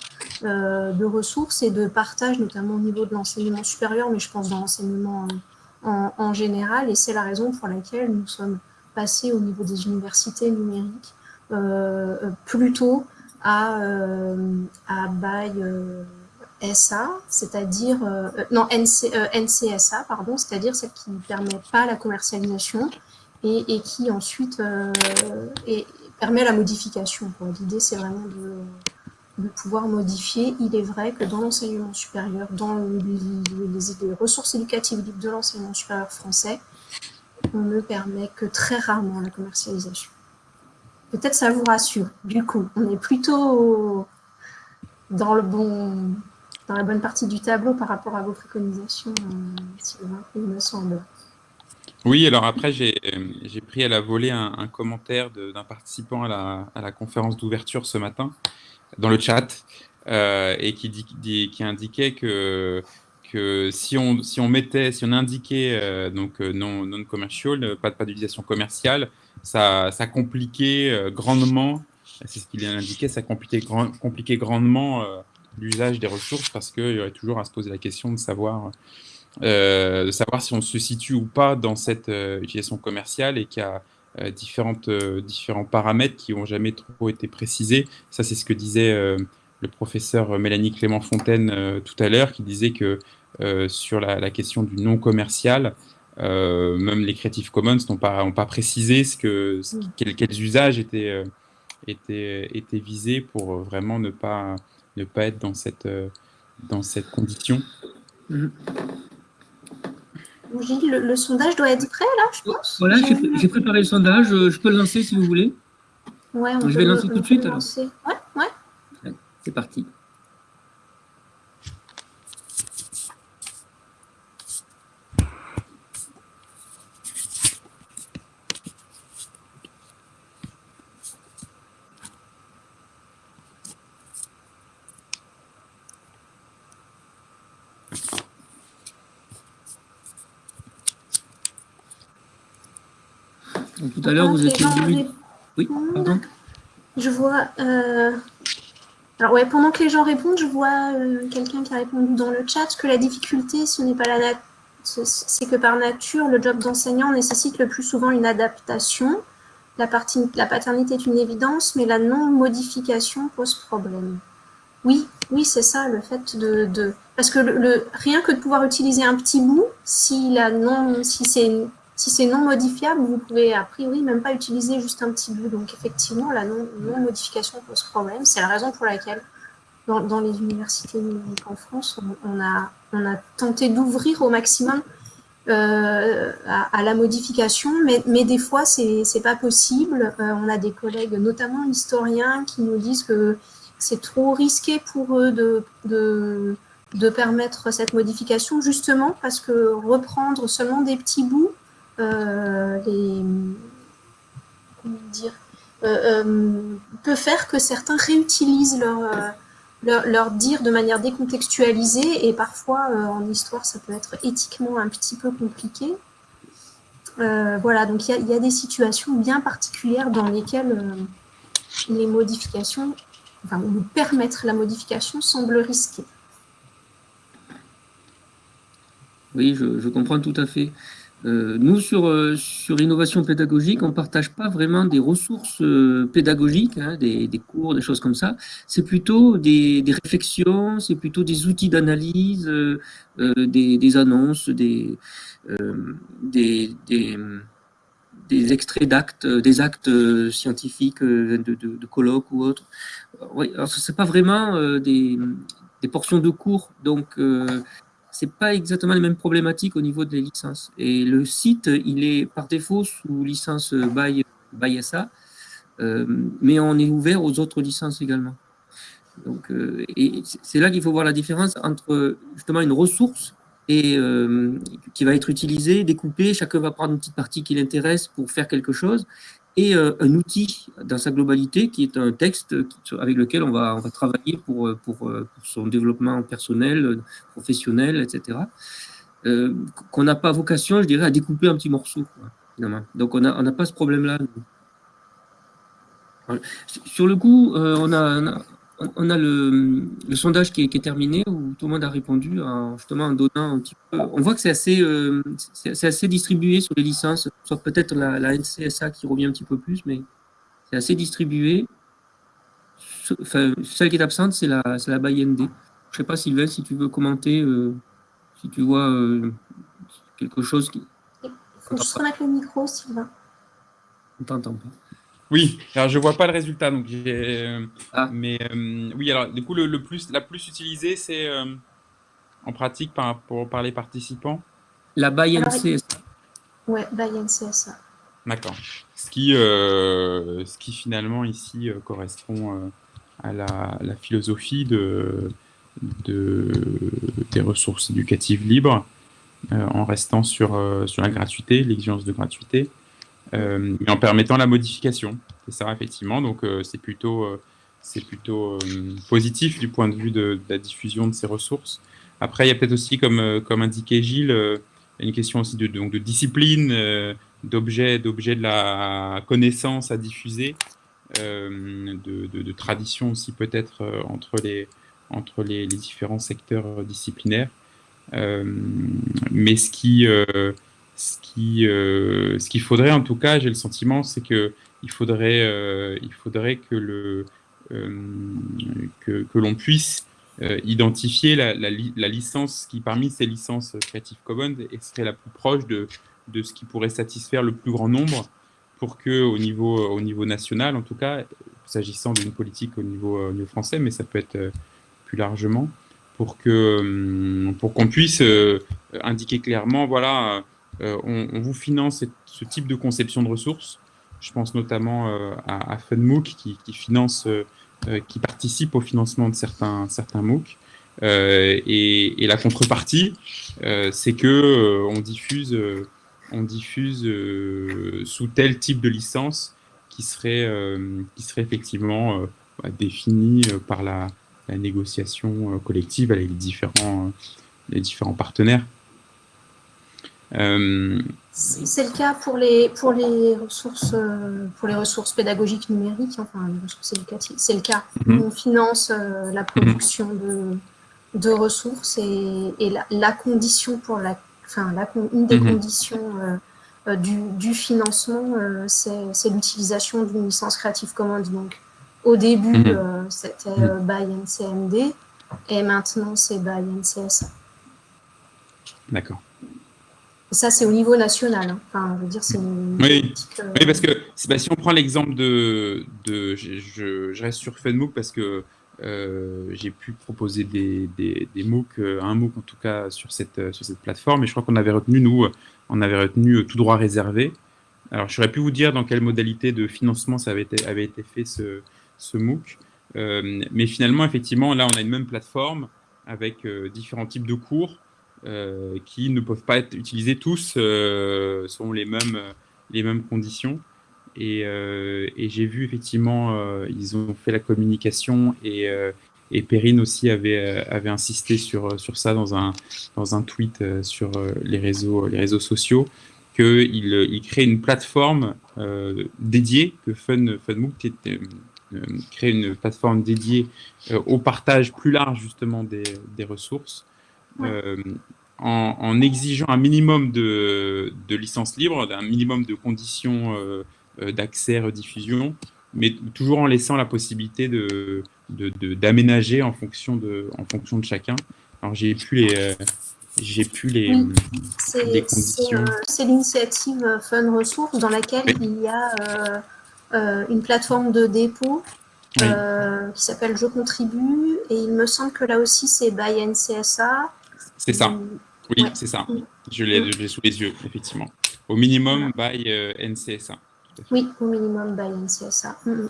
euh, de ressources et de partage, notamment au niveau de l'enseignement supérieur, mais je pense dans l'enseignement en, général. Et c'est la raison pour laquelle nous sommes passés au niveau des universités numériques euh, plutôt à, euh, à by SA, c'est-à-dire non NC, NCSA, pardon, c'est-à-dire celle qui ne permet pas la commercialisation et, et qui ensuite est, permet la modification. L'idée, c'est vraiment de, pouvoir modifier. Il est vrai que dans l'enseignement supérieur, dans les, ressources éducatives libres de l'enseignement supérieur français, on ne permet que très rarement la commercialisation. Peut-être ça vous rassure. Du coup, on est plutôt dans, le bon, dans la bonne partie du tableau par rapport à vos préconisations, euh, il me semble. Oui, alors après, j'ai pris à la volée un, commentaire d'un participant à la, conférence d'ouverture ce matin dans le chat euh, et qui, indiquait que, si, on, mettait, si on indiquait euh, donc euh, non, non commercial, pas, pas d'utilisation commerciale, ça, compliquait grandement, c'est ce qu'il indiquait, ça compliquait, compliquait grandement l'usage des ressources parce qu'il y aurait toujours à se poser la question de savoir euh, de savoir si on se situe ou pas dans cette euh, utilisation commerciale et qu'il y a euh, différentes, différents paramètres qui n'ont jamais trop été précisés. Ça, c'est ce que disait le professeur Mélanie Clément-Fontaine tout à l'heure, qui disait que sur la, question du non commercial, même les Creative Commons n'ont pas, pas précisé ce que, quels, usages étaient, étaient, étaient visés pour vraiment ne pas, ne pas être dans cette, dans cette condition. Mm-hmm. Gilles, le, sondage doit être prêt là, je pense. Voilà, j'ai préparé le sondage. Euh, je peux le lancer si vous voulez. Ouais, on je vais lancer tout de suite alors. Ouais, ouais. C'est parti. tout à l'heure, vous étiez Oui, pardon. Je vois. Euh, alors, ouais, pendant que les gens répondent, je vois euh, quelqu'un qui a répondu dans le chat que la difficulté, ce n'est pas la c'est que par nature, le job d'enseignant nécessite le plus souvent une adaptation. La, partie, la paternité est une évidence, mais la non-modification pose problème. Oui, oui, c'est ça, le fait de... Parce que le, rien que de pouvoir utiliser un petit bout, si, la non, si c'est si c'est non modifiable, vous pouvez a priori même pas utiliser juste un petit bout. Donc effectivement, la non-modification pose problème. C'est la raison pour laquelle dans, les universités numériques en France, on, a, tenté d'ouvrir au maximum euh, à, la modification, mais, des fois, c'est n'est pas possible. Euh, on a des collègues, notamment historiens, qui nous disent que c'est trop risqué pour eux de, permettre cette modification, justement parce que reprendre seulement des petits bouts, les, comment dire, peut faire que certains réutilisent leur leur, dire de manière décontextualisée et parfois euh, en histoire ça peut être éthiquement un petit peu compliqué. Euh, voilà, donc il y, a des situations bien particulières dans lesquelles euh, les modifications, enfin, permettre la modification semble risqué. Oui, je, comprends tout à fait. Euh, nous, sur, euh, sur innovation pédagogique, on ne partage pas vraiment des ressources euh, pédagogiques, hein, des, cours, des choses comme ça. C'est plutôt des, réflexions, c'est plutôt des outils d'analyse, des, annonces, des, des, extraits d'actes, des actes scientifiques, de, de, colloques ou autres. Oui, alors ce n'est pas vraiment des, des portions de cours, donc c'est pas exactement les mêmes problématiques au niveau des licences. Et le site, il est par défaut sous licence by, by SA, euh, mais on est ouvert aux autres licences également. Donc, euh, et c'est là qu'il faut voir la différence entre justement une ressource et, euh, qui va être utilisée, découpée, chacun va prendre une petite partie qui l'intéresse pour faire quelque chose, et euh, un outil dans sa globalité qui est un texte avec lequel on va, on va travailler pour, pour, pour son développement personnel, professionnel, etc. Euh, qu'on n'a pas vocation, je dirais, à découper un petit morceau. Donc on n'a on pas ce problème-là. Sur le coup, euh, on a, on a le, sondage qui est, terminé où tout le monde a répondu en, justement en donnant un petit peu. On voit que c'est assez, euh, c'est assez distribué sur les licences, sauf peut-être la, la, NCSA qui revient un petit peu plus, mais c'est assez distribué. Enfin, celle qui est absente, c'est la, la. Je ne sais pas, Sylvain, si tu veux commenter, euh, si tu vois euh, quelque chose qui. Il faut juste remettre le micro, Sylvain. On t'entend pas. Oui, alors je vois pas le résultat, donc euh, ah. mais euh, oui, alors du coup le, plus, la plus utilisée, c'est euh, en pratique par, par les participants? La buy NCSA. Ouais, buy NCSA. D'accord. Ce qui, ce qui finalement ici correspond à la, la, philosophie de, de, des ressources éducatives libres, en restant sur, sur la gratuité, l'exigence de gratuité. Euh, mais en permettant la modification. C'est ça, effectivement. Donc, euh, c'est plutôt, euh, c'est plutôt positif du point de vue de, la diffusion de ces ressources. Après, il y a peut-être aussi, comme, comme indiquait Gilles, une question aussi de, donc de discipline, d'objets d'objets de la connaissance à diffuser, de, de, tradition aussi peut-être entre les, entre les, différents secteurs disciplinaires. mais ce qui euh, ce qu'il faudrait, en tout cas, j'ai le sentiment, c'est que il faudrait, euh, faudrait que le euh, que, que l'on puisse identifier la, la, licence qui, parmi ces licences Creative Commons, serait la plus proche de, de ce qui pourrait satisfaire le plus grand nombre pour que, au niveau, au niveau national, en tout cas, s'agissant d'une politique au niveau, au niveau, français, mais ça peut être plus largement, pour que pour qu'on puisse indiquer clairement, voilà euh, on, vous finance ce type de conception de ressources. Je pense notamment euh, à, à, FunMOOC euh, qui participe au financement de certains, certains MOOC. Et, la contrepartie, c'est que on diffuse, sous tel type de licence qui serait, effectivement bah, défini par la, négociation collective avec les les différents partenaires. Euh, c'est le cas pour les, pour les, ressources, euh, pour les ressources pédagogiques numériques, enfin les ressources éducatives. C'est le cas. Mhm. On finance euh, la production de, de ressources et, et la, la, condition pour la, enfin, la, une des mhm. conditions du, du, financement, c'est l'utilisation d'une licence Creative Commons. Donc, au début, mhm. c'était by NCMD et maintenant, c'est by NCSA. D'accord. Ça, c'est au niveau national. Hein. Enfin, je veux dire, c'est oui. Euh, oui. parce que bah, si on prend l'exemple de, de je, je, reste sur FunMOOC parce que j'ai pu proposer des, des, des, MOOC, un MOOC en tout cas sur cette, sur cette plateforme, et je crois qu'on avait retenu, nous, on avait retenu tout droit réservé. Alors, j'aurais pu vous dire dans quelle modalité de financement ça avait été, avait été fait ce, ce MOOC, mais finalement, effectivement, là, on a une même plateforme avec différents types de cours qui ne peuvent pas être utilisés tous selon les mêmes, les mêmes conditions. Euh, et, j'ai vu effectivement, euh, ils ont fait la communication et, euh, et Perrine aussi avait, avait insisté sur, sur ça dans un, dans un tweet sur les réseaux, les réseaux sociaux, qu'il il crée une plateforme dédiée, que Fun, FunMOOC crée une plateforme dédiée au partage plus large justement des, des ressources. En, en, exigeant un minimum de, de licences libres, un minimum de conditions euh, d'accès, rediffusion, mais toujours en laissant la possibilité de, d'aménager en fonction de en fonction de chacun. Alors j'ai plus les euh, j'ai plus les, conditions. C'est l'initiative Fun Ressources dans laquelle il y a euh, une plateforme de dépôt qui s'appelle Je contribue et il me semble que là aussi c'est by NCSA. C'est ça. Oui, c'est ça. Je l'ai sous les yeux, effectivement. Au minimum by NCSA. Oui, au minimum by NCSA. Mm, mm.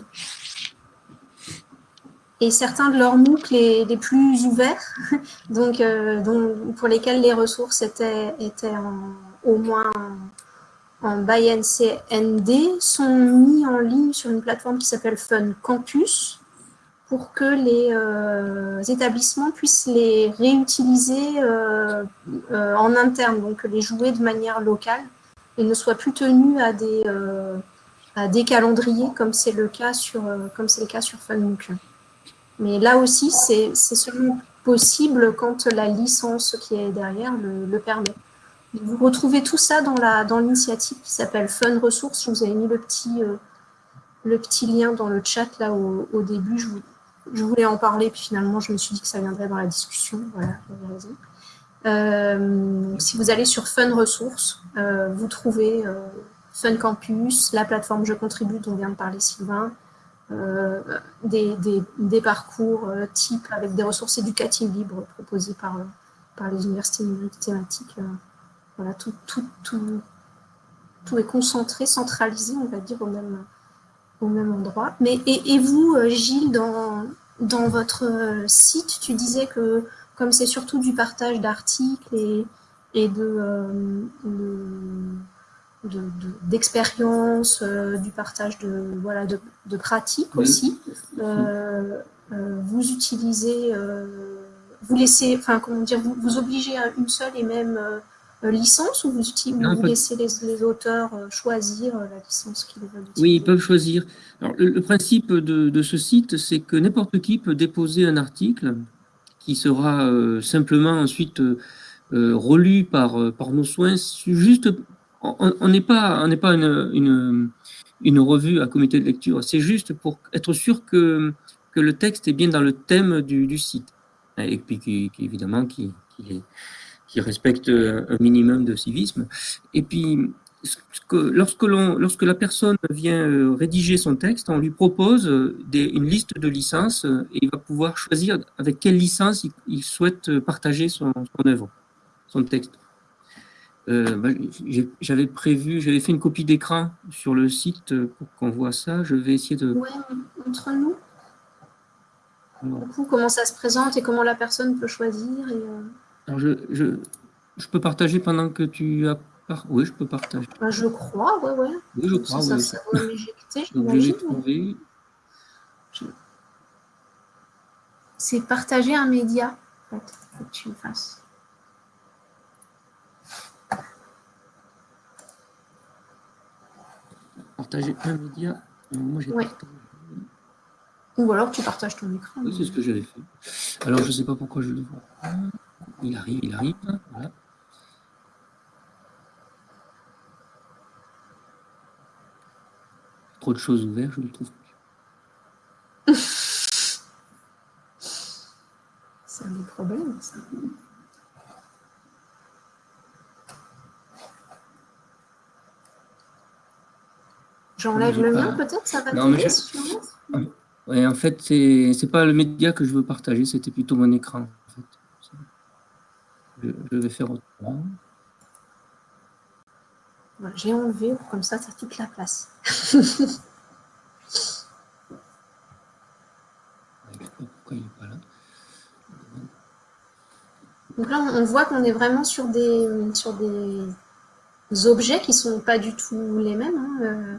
Et certains de leurs MOOC les, les plus ouverts, [laughs] donc, euh, pour lesquels les ressources étaient, étaient au moins en, by NCND, sont mis en ligne sur une plateforme qui s'appelle Fun Campus pour que les euh, établissements puissent les réutiliser euh, en interne, donc les jouer de manière locale et ne soient plus tenus à des, calendriers comme c'est le cas sur euh, comme c'est le cas sur FunMOOC. Mais là aussi, c'est seulement possible quand la licence qui est derrière le, permet. Vous retrouvez tout ça dans l'initiative qui s'appelle Fun Ressources. Je vous ai mis le petit euh, le petit lien dans le chat là au, début. Je, je, voulais en parler, puis finalement je me suis dit que ça viendrait dans la discussion. Voilà, vous raison. Euh, si vous allez sur Fun Ressources, vous trouvez Fun Campus, la plateforme Je contribue dont vient de parler Sylvain, euh, des, parcours euh, type avec des ressources éducatives libres proposées par, euh, les universités numériques thématiques. voilà, tout, est concentré, centralisé, on va dire, au même, au même endroit. Mais, et, et vous, Gilles, dans, dans votre site, tu disais que comme c'est surtout du partage d'articles et, et de, de d'expérience, euh, du partage de, voilà, de, de pratiques aussi. Euh, euh, vous utilisez, vous laissez, enfin comment dire, vous, vous obligez à une seule et même licence ou vous, vous laissez les, auteurs choisir la licence qu'ils veulent utiliser? Oui, ils peuvent choisir. Alors, le, principe de, de, ce site, c'est que n'importe qui peut déposer un article qui sera simplement ensuite relu par, par nos soins, juste on n'est pas, on pas une, une, revue à comité de lecture, c'est juste pour être sûr que, que le texte est bien dans le thème du, site, et puis qui, évidemment qui, qui, respecte un minimum de civisme. Et puis, lorsque, lorsque la personne vient euh, rédiger son texte, on lui propose une liste de licences et il va pouvoir choisir avec quelle licence il, souhaite partager son, son œuvre, son texte. Euh, bah, j'avais prévu, j'avais fait une copie d'écran sur le site pour qu'on voit ça. Je vais essayer de... Oui, entre nous. Du coup, comment ça se présente et comment la personne peut choisir et, euh, Alors, je, je, je, peux partager pendant que tu as... Oui, je peux partager. Bah, je crois, ouais, ouais. Oui, je crois, ça, oui. Ça, va m'éjecter, je C'est partager un média, en fait, faut que tu le fasses. partager un média. Moi, ouais. Ou alors tu partages ton écran. Oui, c'est ce que j'avais fait. Alors, je ne sais pas pourquoi je le vois. Il arrive, il arrive. Voilà. Trop de choses ouvertes, je ne le trouve plus. [laughs] c'est un des problèmes, ça. J'enlève le mien peut-être, ça va t'aider Ouais, en fait, c'est n'est pas le média que je veux partager, c'était plutôt mon écran. Je, je, vais faire autrement. J'ai enlevé, comme ça, ça toute la place. pourquoi il n'est pas là. Donc là, on voit qu'on est vraiment sur des, sur des objets qui ne sont pas du tout les mêmes. Hein. Euh,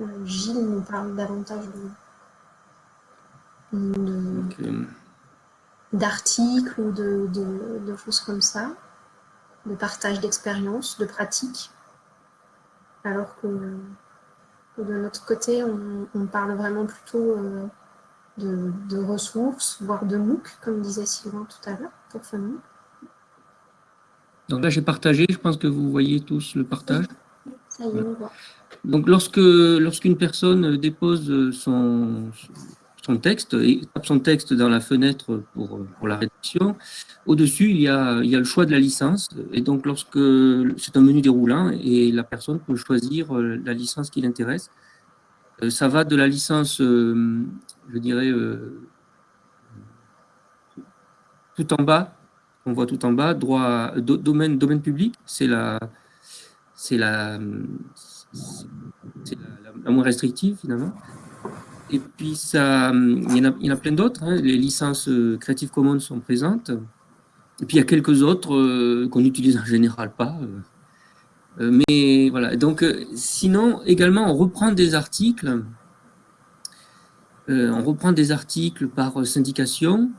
euh, Gilles nous parle davantage d'articles ou de, de, choses comme ça, de partage d'expériences, de pratiques, alors que, de notre côté, on, parle vraiment plutôt euh, de, ressources, voire de MOOC, comme disait Sylvain tout à l'heure, pour FunMOOC. Donc là, j'ai partagé, je pense que vous voyez tous le partage. Ça y est, on voit. Donc lorsque lorsqu'une personne dépose son, son texte et tape son texte dans la fenêtre pour, pour la rédaction, au-dessus, il, y a, il y a le choix de la licence. Et donc lorsque c'est un menu déroulant et la personne peut choisir euh, la licence qui l'intéresse. Euh, ça va de la licence, euh, je dirais, tout en bas, on voit tout en bas, droit, domaine, domaine public, c'est la, c'est la, la, moins restrictive finalement. Et puis ça, il y en a, plein d'autres. Hein. Les licences euh, Creative Commons sont présentes. Et puis il y a quelques autres euh, qu'on n'utilise en général pas. Euh, mais voilà. Donc sinon également on reprend des articles. on reprend des articles par syndication.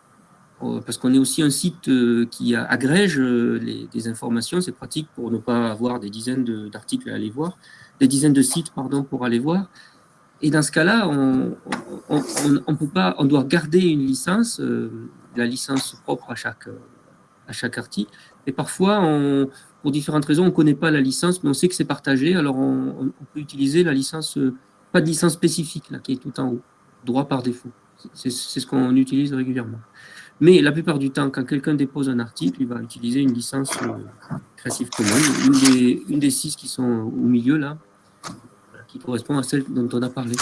Parce qu'on est aussi un site qui agrège euh, des informations, c'est pratique pour ne pas avoir des dizaines d'articles à aller voir, des dizaines de sites pardon, pour aller voir. Et dans ce cas-là, on, on, peut pas, on doit garder une licence, la licence propre à chaque, à chaque article. Et parfois, pour différentes raisons, on ne connaît pas la licence, mais on sait que c'est partagé, alors on, peut utiliser la licence, pas de licence spécifique, là, qui est tout en haut, droit par défaut. C'est ce qu'on utilise régulièrement. Mais la plupart du temps, quand quelqu'un dépose un article, il va utiliser une licence euh, Creative Commons, une des six qui sont au milieu là, qui correspond à celle dont on a parlé.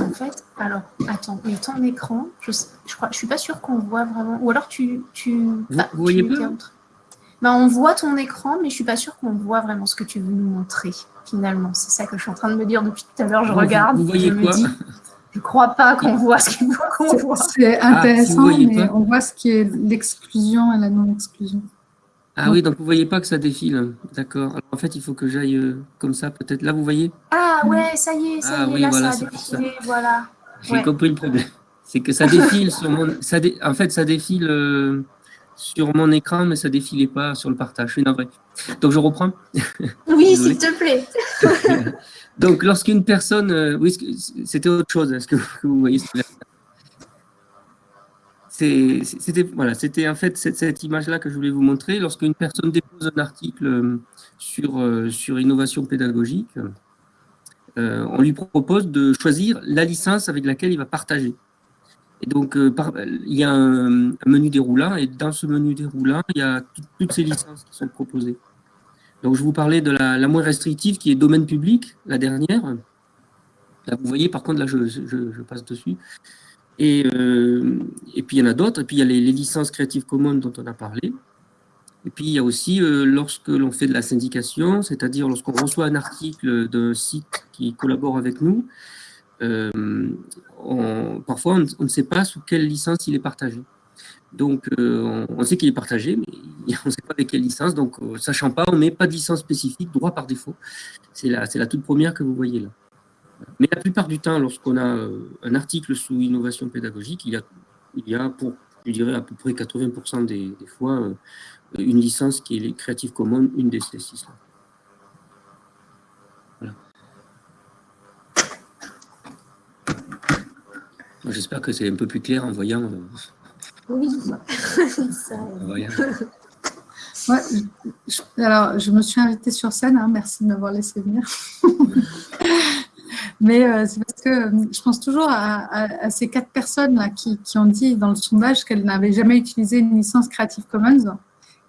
En fait, alors, attends, mais ton écran, je, je je suis pas sûre qu'on voit vraiment. Ou alors tu, tu, vous, voyez pas ben, on voit ton écran, mais je suis pas sûre qu'on voit vraiment ce que tu veux nous montrer. Finalement, c'est ça que je suis en train de me dire depuis tout à l'heure. Je regarde. Vous, voyez quoi je ne crois pas qu'on [laughs] voit ce qu'il faut qu'on voit. C'est ah, intéressant, mais on voit ce qui est l'exclusion et la non-exclusion. Ah oui, donc vous ne voyez pas que ça défile. D'accord. En fait, il faut que j'aille euh, comme ça, peut-être. Là, vous voyez? Ah ouais, ça y est, ça ah, y est, oui, là, voilà, ça a défilé, voilà. J'ai compris le problème. [laughs] C'est que ça défile sur mon... Ça En fait, ça défile euh, sur mon écran, mais ça ne défilait pas sur le partage. Je suis. Donc, je reprends [laughs] Oui, s'il te plaît. [laughs] Donc, lorsqu'une personne... Euh, oui, c'était autre chose, est-ce que vous voyez C'était voilà, en fait cette, image-là que je voulais vous montrer. Lorsqu'une personne dépose un article euh, sur, euh, sur innovation pédagogique, on lui propose de choisir la licence avec laquelle il va partager. Et donc, il y a un, menu déroulant, et dans ce menu déroulant, il y a toutes ces licences qui sont proposées. Donc, je vous parlais de la, moins restrictive qui est domaine public, la dernière. Là, vous voyez, par contre, là, je, passe dessus. Et, euh, et, puis, il y en a d'autres. Et puis, il y a les, licences Creative Commons dont on a parlé. Et puis, il y a aussi, euh, lorsque l'on fait de la syndication, c'est-à-dire lorsqu'on reçoit un article d'un site qui collabore avec nous, euh, parfois, on, ne sait pas sous quelle licence il est partagé. Donc, on, sait qu'il est partagé, mais [laughs] on ne sait pas avec quelle licence. Donc, sachant pas, on met pas de licence spécifique, droit par défaut. C'est la toute première que vous voyez là. Mais la plupart du temps, lorsqu'on a euh, un article sous innovation pédagogique, il y a, il y a pour, je dirais, à peu près 80% des, fois, une licence qui est les Creative Commons, une des ces six là. Voilà. J'espère que c'est un peu plus clair en voyant oui, alors, je me suis invitée sur scène, hein, merci de m'avoir laissé venir. [laughs] Mais euh, c'est parce que euh, je pense toujours à, ces quatre personnes qui, ont dit dans le sondage qu'elles n'avaient jamais utilisé une licence Creative Commons.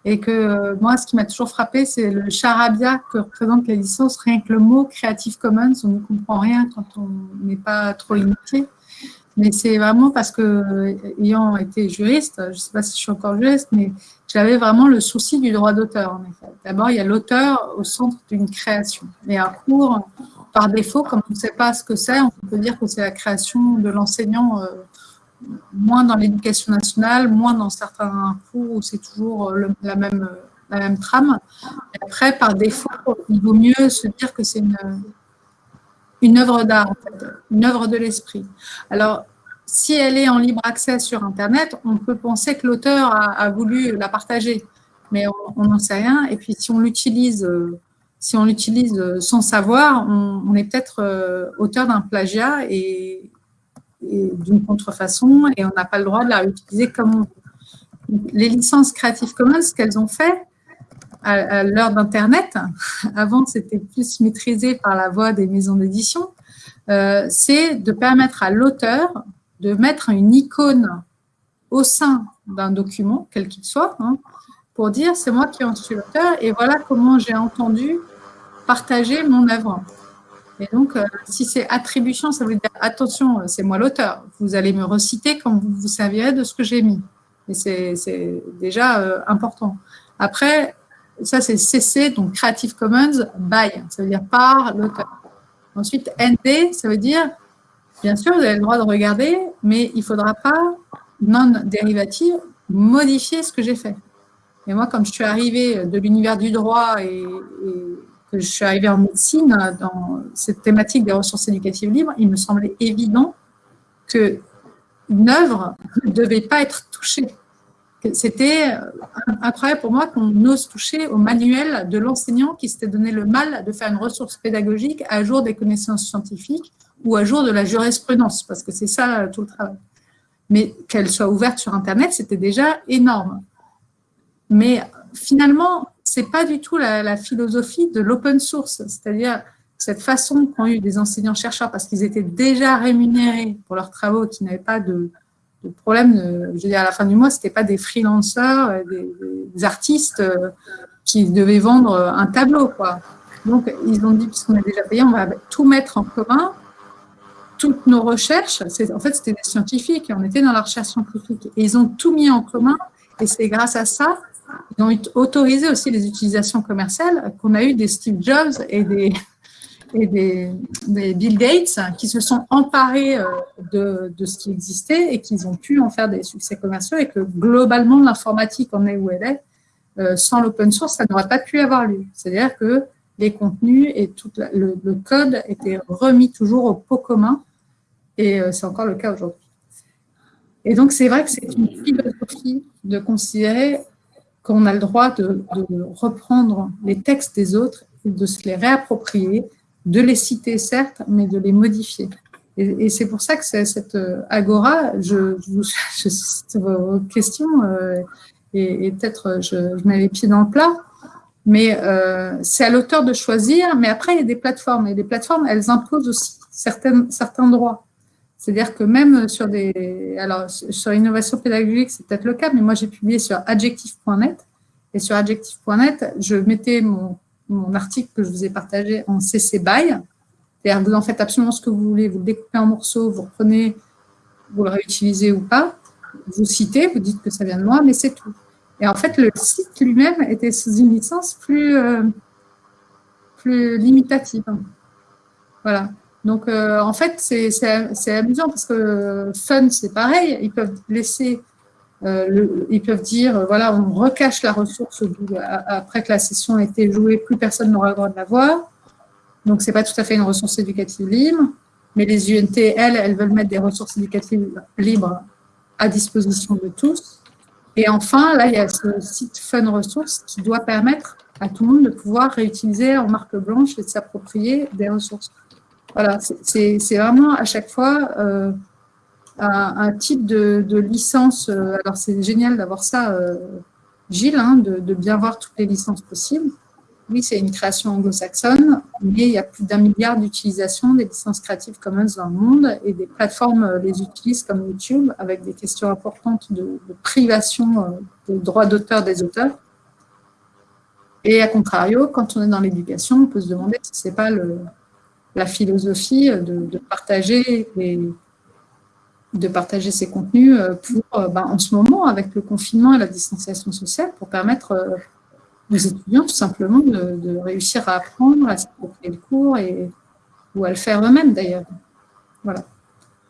Et que euh, moi, ce qui m'a toujours frappé, c'est le charabia que représentent les licences. Rien que le mot Creative Commons, on ne comprend rien quand on n'est pas trop initié. Mais c'est vraiment parce que, ayant été juriste, je ne sais pas si je suis encore juriste, mais j'avais vraiment le souci du droit d'auteur. D'abord, il y a l'auteur au centre d'une création. Et un cours, par défaut, comme on ne sait pas ce que c'est, on peut dire que c'est la création de l'enseignant, euh, moins dans l'éducation nationale, moins dans certains cours où c'est toujours la, même, la même trame. Après, par défaut, il vaut mieux se dire que c'est une œuvre d'art, une œuvre de l'esprit. Alors, si elle est en libre accès sur Internet, on peut penser que l'auteur a, voulu la partager, mais on n'en sait rien. Et puis, si on l'utilise, si on l'utilise sans savoir, on, est peut-être euh, auteur d'un plagiat et, d'une contrefaçon, et on n'a pas le droit de la réutiliser comme on veut. Les licences Creative Commons, ce qu'elles ont fait, à, l'heure d'Internet, [laughs] avant c'était plus maîtrisé par la voix des maisons d'édition, euh, c'est de permettre à l'auteur de mettre une icône au sein d'un document, quel qu'il soit, hein, pour dire c'est moi qui en suis l'auteur et voilà comment j'ai entendu partager mon œuvre. Et donc, euh, si c'est attribution, ça veut dire attention, c'est moi l'auteur. Vous allez me reciter quand vous vous servirez de ce que j'ai mis. Et c'est déjà euh, important. Après, ça c'est CC, donc Creative Commons by, ça veut dire par l'auteur. Ensuite, ND, ça veut dire, bien sûr, vous avez le droit de regarder, mais il ne faudra pas, non dérivative, modifier ce que j'ai fait. Et moi, comme je suis arrivée de l'univers du droit et, que je suis arrivée en médecine, dans cette thématique des ressources éducatives libres, il me semblait évident qu'une œuvre ne devait pas être touchée c'était incroyable pour moi qu'on ose toucher au manuel de l'enseignant qui s'était donné le mal de faire une ressource pédagogique à jour des connaissances scientifiques ou à jour de la jurisprudence, parce que c'est ça tout le travail. Mais qu'elle soit ouverte sur Internet, c'était déjà énorme. Mais finalement, c'est pas du tout la, philosophie de l'open source, c'est-à-dire cette façon qu'ont eu des enseignants-chercheurs, parce qu'ils étaient déjà rémunérés pour leurs travaux, qui n'avaient pas de, problème, je veux dire, à la fin du mois, c'était pas des freelancers, euh, des, artistes euh, qui devaient vendre un tableau, quoi. Donc, ils ont dit, puisqu'on a déjà payé, on va tout mettre en commun. Toutes nos recherches, en fait, c'était des scientifiques, on était dans la recherche scientifique. Et ils ont tout mis en commun, et c'est grâce à ça, ils ont autorisé aussi les utilisations commerciales, qu'on a eu des Steve Jobs et des, et des, Bill Gates qui se sont emparés euh, de, de, ce qui existait et qu'ils ont pu en faire des succès commerciaux et que globalement l'informatique en est où elle est. Euh, sans l'open source, ça n'aurait pas pu avoir lieu. C'est-à-dire que les contenus et tout le, code étaient remis toujours au pot commun et euh, c'est encore le cas aujourd'hui. Et donc, c'est vrai que c'est une philosophie de considérer qu'on a le droit de, reprendre les textes des autres et de se les réapproprier de les citer, certes, mais de les modifier. Et, c'est pour ça que cette euh, agora, je, je, [laughs] je cite vos questions, euh, et, peut-être je, mets les pieds dans le plat, mais euh, c'est à l'auteur de choisir, mais après, il y a des plateformes, et les plateformes, elles imposent aussi certains droits. C'est-à-dire que même sur des... Alors, sur l'innovation pédagogique, c'est peut-être le cas, mais moi, j'ai publié sur adjectif.net, et sur adjectif.net, je mettais mon article que je vous ai partagé en CC BY. C'est-à-dire vous en faites absolument ce que vous voulez, vous le découpez en morceaux, vous reprenez, vous le réutilisez ou pas, vous citez, vous dites que ça vient de moi, mais c'est tout. Et en fait, le site lui-même était sous une licence plus, euh, plus limitative. Voilà. Donc, euh, en fait, c'est amusant parce que Fun, c'est pareil. Ils peuvent laisser euh, ils peuvent dire, euh, voilà, on recache la ressource après que la session a été jouée, plus personne n'aura le droit de la voir. Donc, ce n'est pas tout à fait une ressource éducative libre. Mais les UNT, elles, elles veulent mettre des ressources éducatives libres à disposition de tous. Et enfin, là, il y a ce site Fun Ressources qui doit permettre à tout le monde de pouvoir réutiliser en marque blanche et de s'approprier des ressources. Voilà, c'est vraiment à chaque fois euh, un, type de, licence. Euh, alors, c'est génial d'avoir ça, euh, Gilles, hein, de, bien voir toutes les licences possibles. Oui, c'est une création anglo-saxonne, mais il y a plus d'un milliard d'utilisations des licences Creative Commons dans le monde et des plateformes les utilisent comme YouTube avec des questions importantes de, privation des droits d'auteur des auteurs. Et à contrario, quand on est dans l'éducation, on peut se demander si ce n'est pas la philosophie de, de partager de partager ces contenus pour, ben, en ce moment, avec le confinement et la distanciation sociale, pour permettre aux étudiants tout simplement de, réussir à apprendre, à s'approprier le cours et, ou à le faire eux-mêmes d'ailleurs. Voilà.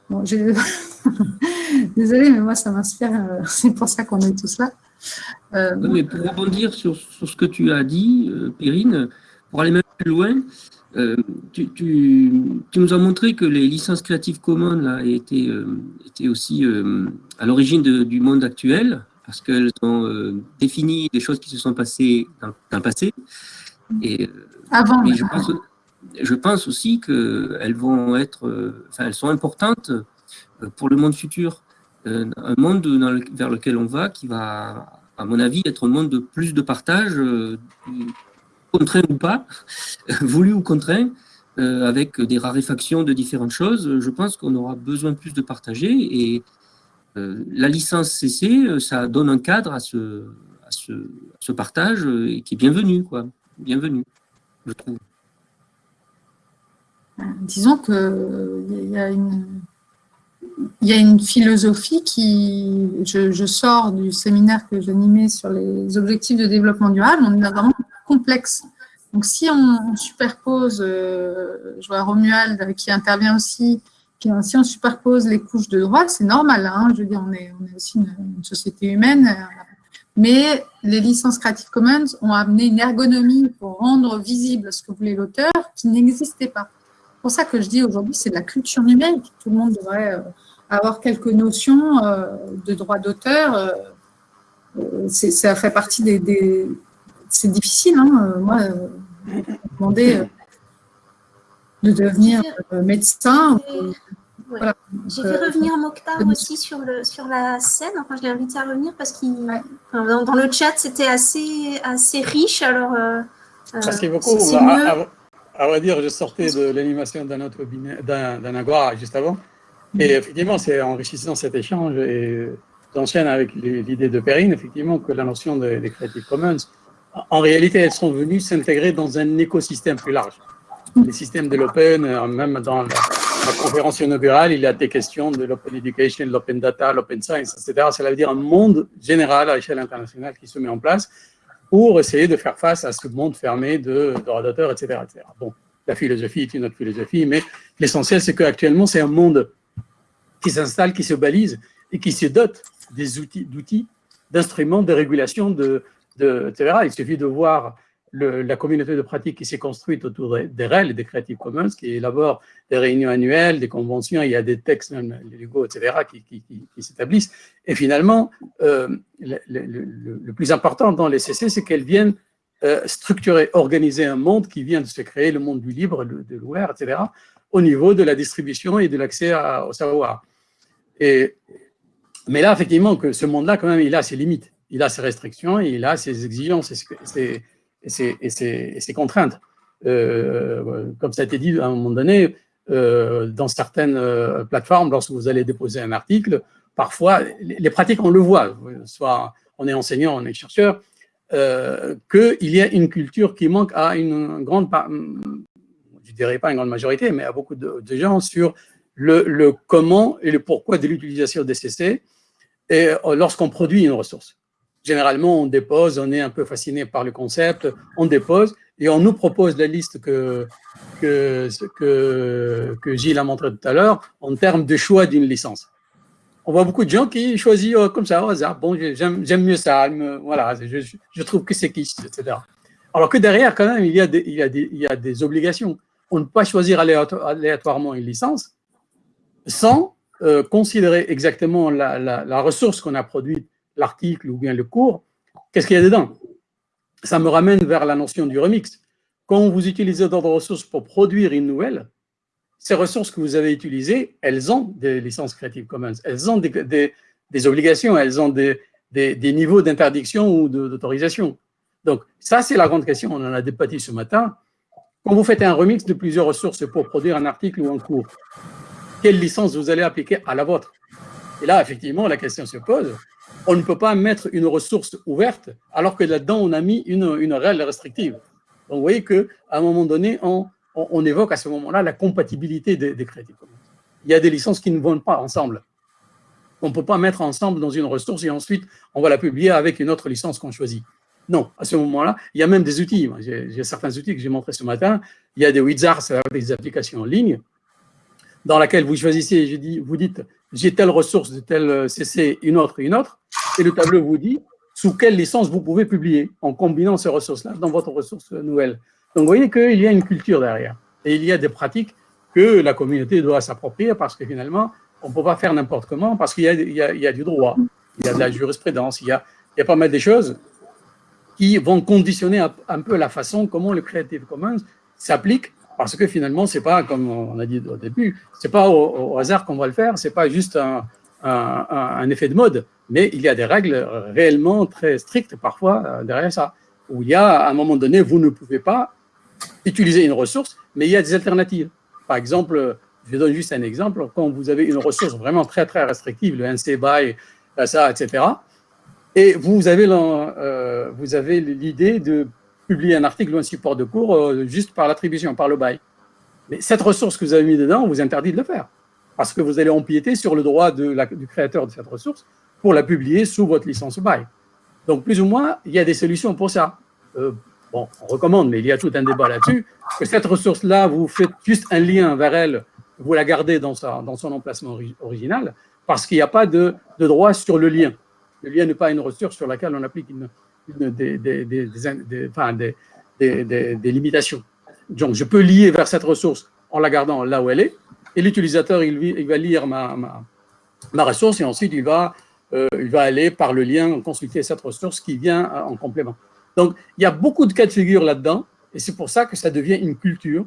[laughs] Désolée, mais moi, ça m'inspire. Euh, [laughs] c'est pour ça qu'on est tous là. Euh, mais pour rebondir sur, sur, ce que tu as dit, euh, Périne, pour aller même plus loin, tu, tu, tu, nous as montré que les licences Creative Commons là, étaient, étaient aussi à l'origine du monde actuel, parce qu'elles ont défini des choses qui se sont passées dans, le passé. Et, Avant. je pense, je pense aussi qu'elles vont être, enfin, elles sont importantes pour le monde futur. Euh, un monde vers lequel on va qui va, à mon avis, être un monde de plus de partage, euh, contraint ou pas, [laughs] voulu ou contraint, euh, avec des raréfactions de différentes choses. Je pense qu'on aura besoin plus de partager et la licence CC, ça donne un cadre à ce, partage qui est bienvenu, quoi. Bienvenu, je trouve. Disons qu'il y a une il y a une philosophie qui, je, sors du séminaire que j'animais sur les objectifs de développement durable, on Donc, si on, superpose, euh, je vois Romuald qui intervient aussi, si on superpose les couches de droit, c'est normal, hein, je veux dire, on est, aussi une, société humaine, mais les licences Creative Commons ont amené une ergonomie pour rendre visible ce que voulait l'auteur qui n'existait pas. C'est pour ça que je dis aujourd'hui, c'est de la culture numérique. Tout le monde devrait euh, avoir quelques notions euh, de droit d'auteur. Ça fait partie des. C'est difficile, hein, moi, demander de devenir médecin. J'ai fait revenir Mokhtar aussi sur, le, sur la scène. Enfin, je l'ai invité à revenir parce qu'il, dans, le chat, c'était assez, assez riche. Alors, Merci beaucoup. À, à, vrai dire, je sortais de l'animation d'un autre d'un agora juste avant. Et effectivement, c'est enrichissant cet échange et j'enchaîne avec l'idée de Perrine, effectivement, que la notion des Creative Commons, en réalité, elles sont venues s'intégrer dans un écosystème plus large. Les systèmes de l'open, euh, même dans la, conférence inaugurale, il y a des questions de l'open education, l'open data, l'open science, etc. Ça veut dire un monde général à l'échelle internationale qui se met en place pour essayer de faire face à ce monde fermé de d'auteur, etc., etc. Bon, la philosophie est une autre philosophie, mais l'essentiel, c'est qu'actuellement, c'est un monde qui s'installe, qui se balise et qui se dote des outils, d'outils, d'instruments de régulation, de, etc. Il suffit de voir la communauté de pratique qui s'est construite autour des REL des Creative Commons, qui élabore des réunions annuelles, des conventions, il y a des textes, même Lego, etc., qui, s'établissent. Et finalement, euh, le, plus important dans les CC, c'est qu'elles viennent euh, structurer, organiser un monde qui vient de se créer, le monde du libre, de l'ouvert, etc., au niveau de la distribution et de l'accès au savoir. Mais là, effectivement, que ce monde-là, quand même, il a ses limites, il a ses restrictions, il a ses exigences et ses, contraintes. Euh, comme ça a été dit à un moment donné, euh, dans certaines euh, plateformes, lorsque vous allez déposer un article, parfois, les, pratiques, on le voit, soit on est enseignant, on est chercheur, qu'il y a une culture qui manque à une grande je dirais pas une grande majorité, mais à beaucoup de, de gens sur le, comment et le pourquoi de l'utilisation des CC lorsqu'on produit une ressource. Généralement, on dépose, on est un peu fasciné par le concept, on dépose et on nous propose la liste que, que, que, que Gilles a montré tout à l'heure en termes de choix d'une licence. On voit beaucoup de gens qui choisissent euh, comme ça au hasard. Bon, j'aime mieux ça, voilà, je, trouve que c'est quiche, etc. Alors que derrière, quand même, il y a des, il y a des, il y a des obligations. On ne peut pas choisir aléatoirement une licence sans euh, considérer exactement la, ressource qu'on a produite, l'article ou bien le cours, qu'est-ce qu'il y a dedans? Ça me ramène vers la notion du remix. Quand vous utilisez d'autres ressources pour produire une nouvelle, ces ressources que vous avez utilisées, elles ont des licences Creative Commons, elles ont des, obligations, elles ont des, niveaux d'interdiction ou d'autorisation. Donc, ça, c'est la grande question, on en a débattu ce matin. Quand vous faites un remix de plusieurs ressources pour produire un article ou un cours, quelle licence vous allez appliquer à la vôtre? Et là, effectivement, la question se pose. On ne peut pas mettre une ressource ouverte alors que là-dedans, on a mis une, réelle restrictive. Donc, vous voyez qu'à un moment donné, on, évoque à ce moment-là la compatibilité des, des crédits. Il y a des licences qui ne vont pas ensemble. On ne peut pas mettre ensemble dans une ressource et ensuite on va la publier avec une autre licence qu'on choisit. Non, à ce moment-là, il y a même des outils. J'ai certains outils que j'ai montrés ce matin. Il y a des wizards, des applications en ligne, dans laquelle vous choisissez, je dis, vous dites, j'ai telle ressource de tel CC, une autre une autre, et le tableau vous dit sous quelle licence vous pouvez publier en combinant ces ressources-là dans votre ressource nouvelle. Donc, vous voyez qu'il y a une culture derrière et il y a des pratiques que la communauté doit s'approprier parce que finalement, on ne peut pas faire n'importe comment parce qu'il y, a du droit, il y a de la jurisprudence, il y a, il y a pas mal de choses qui vont conditionner un, peu la façon comment le Creative Commons s'applique parce que finalement, c'est pas, comme on a dit au début, c'est pas au, hasard qu'on va le faire, c'est pas juste un, effet de mode, mais il y a des règles réellement très strictes parfois euh, derrière ça, où il y a, à un moment donné, vous ne pouvez pas utiliser une ressource, mais il y a des alternatives. Par exemple, je donne juste un exemple, quand vous avez une ressource vraiment très très restrictive, le NC BY, ça, etc., et euh, vous avez l'idée de publier un article ou un support de cours euh, juste par l'attribution, par le BY. Mais cette ressource que vous avez mis dedans, on vous interdit de le faire, parce que vous allez empiéter sur le droit du créateur de cette ressource pour la publier sous votre licence BY. Donc, plus ou moins, il y a des solutions pour ça. Euh, bon, on recommande, mais il y a tout un débat là-dessus, que cette ressource-là, vous faites juste un lien vers elle, vous la gardez dans, son emplacement original, parce qu'il n'y a pas de, droit sur le lien. Le lien n'est pas une ressource sur laquelle on applique une, des, limitations. Donc, je peux lier vers cette ressource en la gardant là où elle est, et l'utilisateur, il, va lire ma, ma, ma, ressource, et ensuite, il va, euh, il va aller par le lien consulter cette ressource qui vient en complément. Donc, il y a beaucoup de cas de figure là-dedans, et c'est pour ça que ça devient une culture,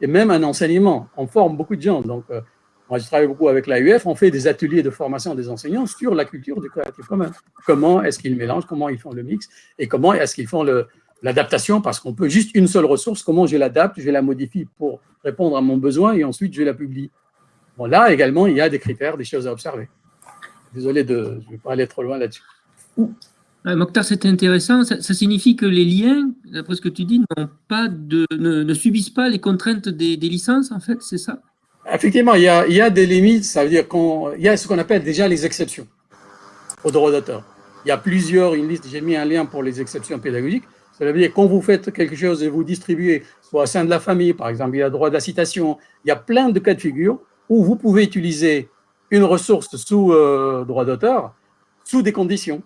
et même un enseignement. On forme beaucoup de gens. Donc, euh, moi, je travaille beaucoup avec l'AUF, on fait des ateliers de formation des enseignants sur la culture du Creative Commons. Comment est-ce qu'ils mélangent, comment ils font le mix, et comment est-ce qu'ils font l'adaptation, parce qu'on peut juste une seule ressource, comment je l'adapte, je la modifie pour répondre à mon besoin, et ensuite je la publie. Bon, là également, il y a des critères, des choses à observer. Désolé de, je ne vais pas aller trop loin là-dessus. Mokhtar, c'était intéressant. Ça, signifie que les liens, d'après ce que tu dis, pas de, ne, subissent pas les contraintes des, licences, en fait, c'est ça? Effectivement, il y, a, des limites, ça veut dire qu'il y a ce qu'on appelle déjà les exceptions au droit d'auteur. Il y a plusieurs, une liste, j'ai mis un lien pour les exceptions pédagogiques. Ça veut dire quand vous faites quelque chose et vous distribuez, soit au sein de la famille, par exemple, il y a droit de la citation, il y a plein de cas de figure où vous pouvez utiliser une ressource sous euh, droit d'auteur sous des conditions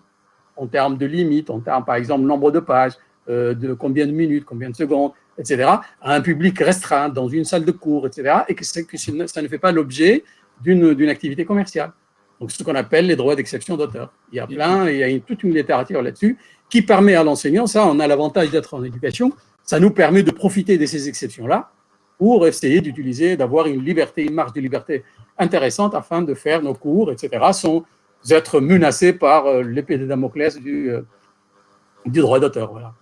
en termes de limites, en termes, par exemple, nombre de pages, euh, de combien de minutes, combien de secondes, etc., à un public restreint, dans une salle de cours, etc., et que, ça ne fait pas l'objet d'une activité commerciale. Donc, ce qu'on appelle les droits d'exception d'auteur. Il y a plein, il y a toute une littérature là-dessus qui permet à l'enseignant, ça, on a l'avantage d'être en éducation, ça nous permet de profiter de ces exceptions-là pour essayer d'utiliser, d'avoir une liberté, une marge de liberté intéressante afin de faire nos cours, etc., sans être menacés par euh, l'épée de Damoclès du, euh, du droit d'auteur. Voilà.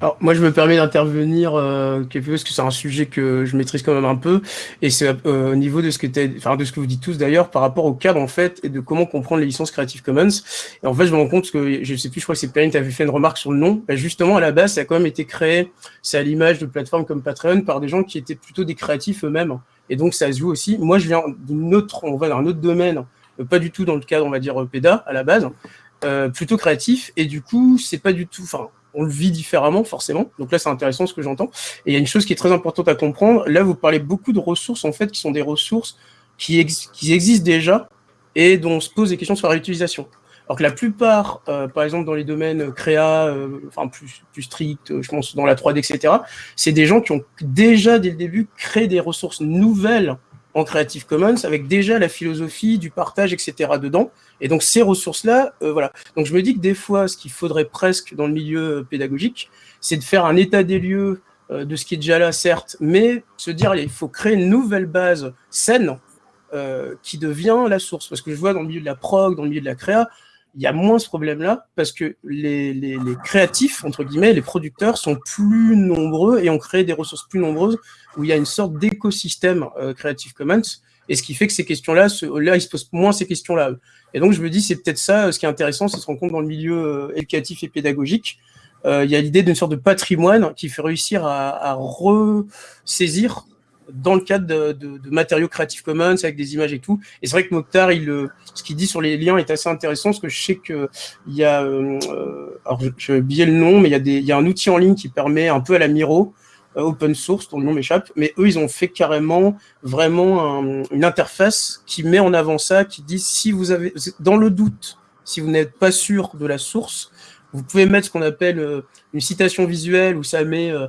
Alors, moi, je me permets d'intervenir euh, parce que c'est un sujet que je maîtrise quand même un peu, et c'est euh, au niveau de ce que enfin de ce que vous dites tous d'ailleurs par rapport au cadre en fait et de comment comprendre les licences Creative Commons. Et en fait, je me rends compte que je sais plus, je crois que c'est Perrine qui avait fait une remarque sur le nom. Ben, justement, à la base, ça a quand même été créé, c'est à l'image de plateformes comme Patreon par des gens qui étaient plutôt des créatifs eux-mêmes, et donc ça se joue aussi. Moi, je viens d'une autre, on va dans un autre domaine pas du tout dans le cadre, on va dire, PEDA à la base, euh, plutôt créatif, et du coup, c'est pas du tout, enfin, on le vit différemment, forcément. Donc là, c'est intéressant ce que j'entends. Et il y a une chose qui est très importante à comprendre. Là, vous parlez beaucoup de ressources, en fait, qui sont des ressources qui, existent déjà et dont on se pose des questions sur la réutilisation. Alors que la plupart, euh, par exemple, dans les domaines créa, euh, enfin plus, plus stricts, je pense dans la 3D, etc., c'est des gens qui ont déjà, dès le début, créé des ressources nouvelles en Creative Commons avec déjà la philosophie du partage, etc. dedans. Et donc ces ressources-là, euh, voilà. Donc je me dis que des fois, ce qu'il faudrait presque dans le milieu euh, pédagogique, c'est de faire un état des lieux euh, de ce qui est déjà là, certes, mais se dire il faut créer une nouvelle base saine qui devient la source. Parce que je vois dans le milieu de la prog, dans le milieu de la créa, il y a moins ce problème-là parce que les, créatifs, entre guillemets, les producteurs sont plus nombreux et ont créé des ressources plus nombreuses où il y a une sorte d'écosystème euh, Creative Commons et ce qui fait que ces questions-là, là, ils se posent moins ces questions-là. Et donc, je me dis, c'est peut-être ça, euh, ce qui est intéressant, c'est se rendre compte dans le milieu euh, éducatif et pédagogique. Il y a l'idée d'une sorte de patrimoine qui fait réussir à, à ressaisir dans le cadre de, matériaux Creative Commons avec des images et tout. Et c'est vrai que Mokhtar, il, ce qu'il dit sur les liens est assez intéressant parce que je sais qu'il y a, alors je, vais oublier le nom, mais il y, a des, un outil en ligne qui permet un peu à la Miro, open source, dont le nom m'échappe, mais eux, ils ont fait carrément vraiment une interface qui met en avant ça, qui dit si vous avez, dans le doute, si vous n'êtes pas sûr de la source, vous pouvez mettre ce qu'on appelle une citation visuelle où ça met euh,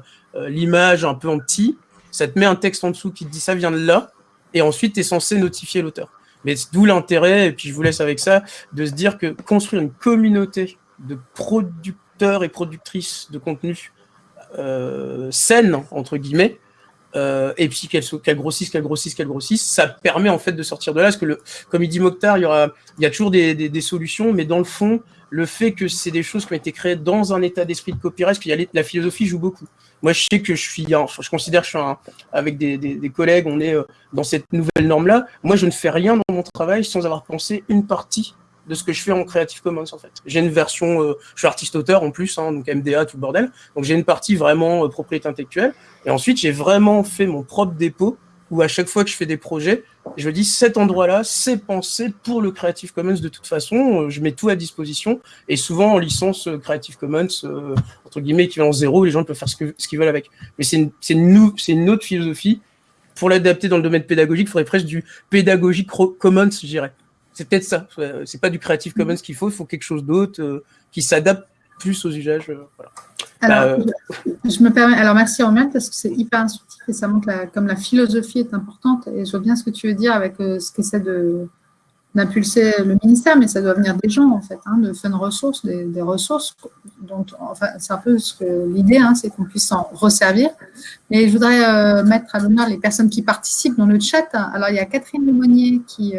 l'image un peu en petit, ça te met un texte en dessous qui te dit ça vient de là, et ensuite tu es censé notifier l'auteur. Mais d'où l'intérêt, et puis je vous laisse avec ça, de se dire que construire une communauté de producteurs et productrices de contenu euh, saine, entre guillemets, euh, et puis qu'elle qu grossisse, qu'elle grossisse, qu'elle grossisse, ça permet en fait de sortir de là. Parce que, le, comme il dit Mokhtar, il y, a toujours des solutions, mais dans le fond, le fait que c'est des choses qui ont été créées dans un état d'esprit de copyright, parce a la philosophie joue beaucoup. Moi, je sais que je suis, je considère que je suis un, avec des, des, des, collègues, on est euh, dans cette nouvelle norme-là. Moi, je ne fais rien dans mon travail sans avoir pensé une partie de ce que je fais en Creative Commons, en fait. J'ai une version, euh, je suis artiste-auteur en plus, hein, donc MDA, tout le bordel. Donc, j'ai une partie vraiment euh, propriété intellectuelle. Et ensuite, j'ai vraiment fait mon propre dépôt où à chaque fois que je fais des projets, je dis cet endroit-là, c'est pensé pour le Creative Commons de toute façon. Je mets tout à disposition et souvent en licence euh, Creative Commons euh, entre guillemets équivalent zéro, les gens peuvent faire ce qu'ils veulent avec. Mais c'est une, une, une autre philosophie. Pour l'adapter dans le domaine pédagogique, il faudrait presque du pédagogique commons, je dirais. C'est peut-être ça. C'est pas du Creative Commons qu'il faut, il faut quelque chose d'autre euh, qui s'adapte plus aux usages. Euh, voilà. Alors, bah, euh, je, me permets, alors merci Romain parce que c'est hyper instructif et ça montre la, comme la philosophie est importante et je vois bien ce que tu veux dire avec euh, ce qu'essaie d'impulser le ministère, mais ça doit venir des gens en fait, hein, de fun ressources, des, des ressources. Donc, enfin, c'est un peu ce que l'idée, hein, c'est qu'on puisse s'en resservir. Mais je voudrais mettre à l'honneur les personnes qui participent dans le chat. Alors, il y a Catherine Lemonnier qui,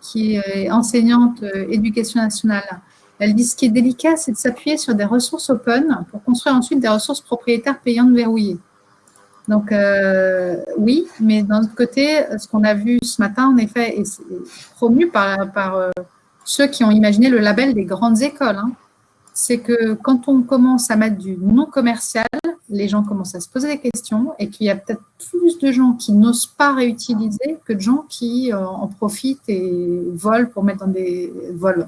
qui est enseignante éducation nationale elle dit ce qui est délicat, c'est de s'appuyer sur des ressources open pour construire ensuite des ressources propriétaires payantes verrouillées. Donc, euh, oui, mais d'un autre côté, ce qu'on a vu ce matin, en effet, et c'est promu par, par euh, ceux qui ont imaginé le label des grandes écoles, hein, c'est que quand on commence à mettre du non commercial, les gens commencent à se poser des questions et qu'il y a peut-être plus de gens qui n'osent pas réutiliser que de gens qui euh, en profitent et volent pour mettre dans des vols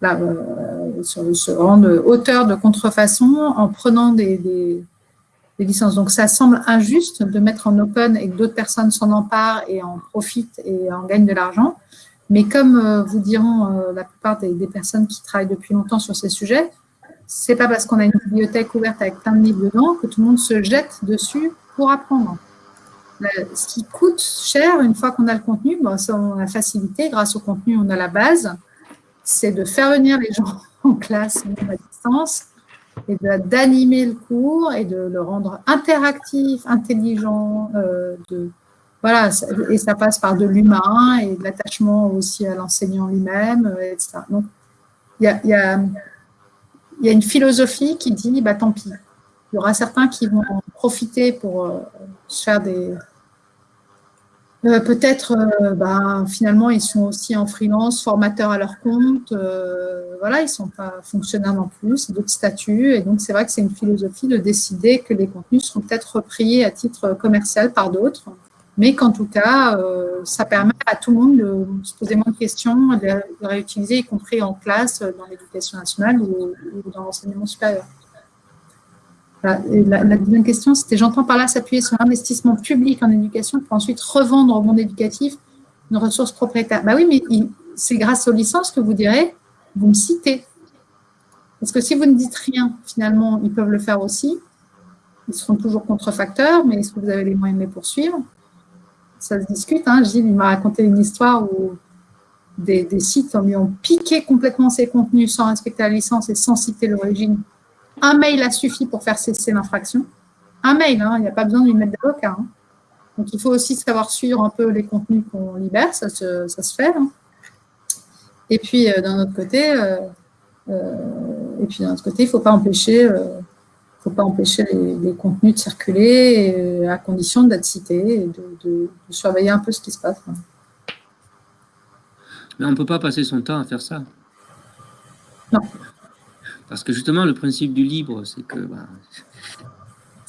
là, euh, se, rendre auteur de contrefaçon en prenant des, licences. Donc, ça semble injuste de mettre en open et que d'autres personnes s'en emparent et en profitent et en gagnent de l'argent. Mais comme euh, vous diront euh, la plupart des, personnes qui travaillent depuis longtemps sur ces sujets, c'est pas parce qu'on a une bibliothèque ouverte avec plein de livres dedans que tout le monde se jette dessus pour apprendre. Ce qui coûte cher, une fois qu'on a le contenu, bon, on a facilité. Grâce au contenu, on a la base c'est de faire venir les gens [laughs] en classe à distance et d'animer le cours et de le rendre interactif, intelligent. Euh, de, voilà, et ça passe par de l'humain et de l'attachement aussi à l'enseignant lui-même, euh, etc. Donc, il y a, y, y a, une philosophie qui dit, bah, tant pis. Il y aura certains qui vont en profiter pour euh, faire des, euh, peut-être, euh, bah, finalement, ils sont aussi en freelance, formateurs à leur compte. Euh, voilà, ils sont pas fonctionnaires non plus, d'autres statuts. Et donc, c'est vrai que c'est une philosophie de décider que les contenus seront peut-être repris à titre commercial par d'autres. Mais qu'en tout cas, ça permet à tout le monde de se poser moins de questions, de les réutiliser, y compris en classe, dans l'éducation nationale ou dans l'enseignement supérieur. La, deuxième question, c'était j'entends par là s'appuyer sur l'investissement public en éducation pour ensuite revendre au monde éducatif une ressource propriétaire. Bah oui, mais c'est grâce aux licences que vous direz, vous me citez. Parce que si vous ne dites rien, finalement, ils peuvent le faire aussi. Ils seront toujours contrefacteurs, mais est-ce que vous avez les moyens de les poursuivre? Ça se discute. Hein. Gilles, il m'a raconté une histoire où des, des sites lui ont piqué complètement ses contenus sans respecter la licence et sans citer l'origine un mail a suffi pour faire cesser l'infraction. Un mail, hein, il n'y a pas besoin d'une lettre d'avocat. Hein. Donc, il faut aussi savoir suivre un peu les contenus qu'on libère, ça se, fait. Hein. Et puis, euh, d'un autre côté, euh, euh, et puis d'un autre côté, il ne faut pas empêcher, faut pas empêcher les, contenus de circuler à condition d'être cités et de, de, surveiller un peu ce qui se passe. Mais on ne peut pas passer son temps à faire ça. Non. Parce que justement, le principe du libre, c'est que bah,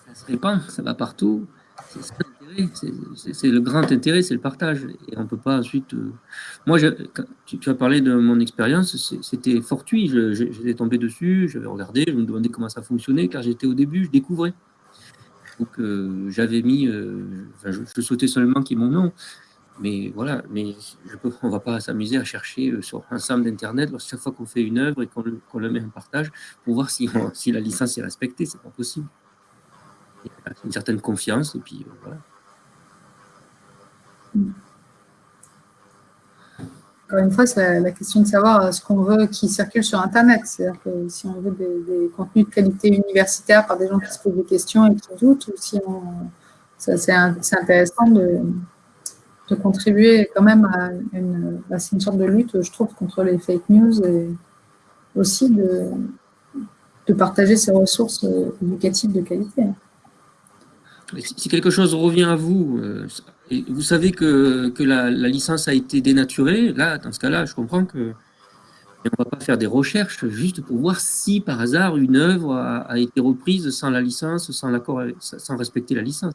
ça se répand, ça va partout. C'est le grand intérêt, c'est le partage. Et on ne peut pas ensuite... Euh, moi, tu, as parlé de mon expérience, c'était fortuit. J'étais tombé dessus, j'avais regardé, je me demandais comment ça fonctionnait, car j'étais au début, je découvrais. Donc, euh, j'avais mis... Euh, je, je, souhaitais seulement qu'il y ait mon nom. Mais voilà, mais on ne va pas s'amuser à chercher sur un ensemble d'Internet chaque fois qu'on fait une œuvre et qu'on le met en partage pour voir si, la licence est respectée. C'est pas possible. Il y a une certaine confiance et puis voilà. Encore une fois, c'est la question de savoir euh, ce qu'on veut qui circule sur Internet. C'est-à-dire que si on veut des, contenus de qualité universitaire par des gens qui se posent des questions et qui doutent, ou si on... c'est intéressant de, de, contribuer quand même à une, bah, une sorte de lutte, je trouve, contre les fake news et aussi de, de partager ces ressources euh, éducatives de qualité. Si quelque chose revient à vous, euh, vous savez que, la, licence a été dénaturée, là, dans ce cas-là, je comprends que on ne va pas faire des recherches juste pour voir si, par hasard, une œuvre a, été reprise sans la licence, sans, l'accord, sans respecter la licence.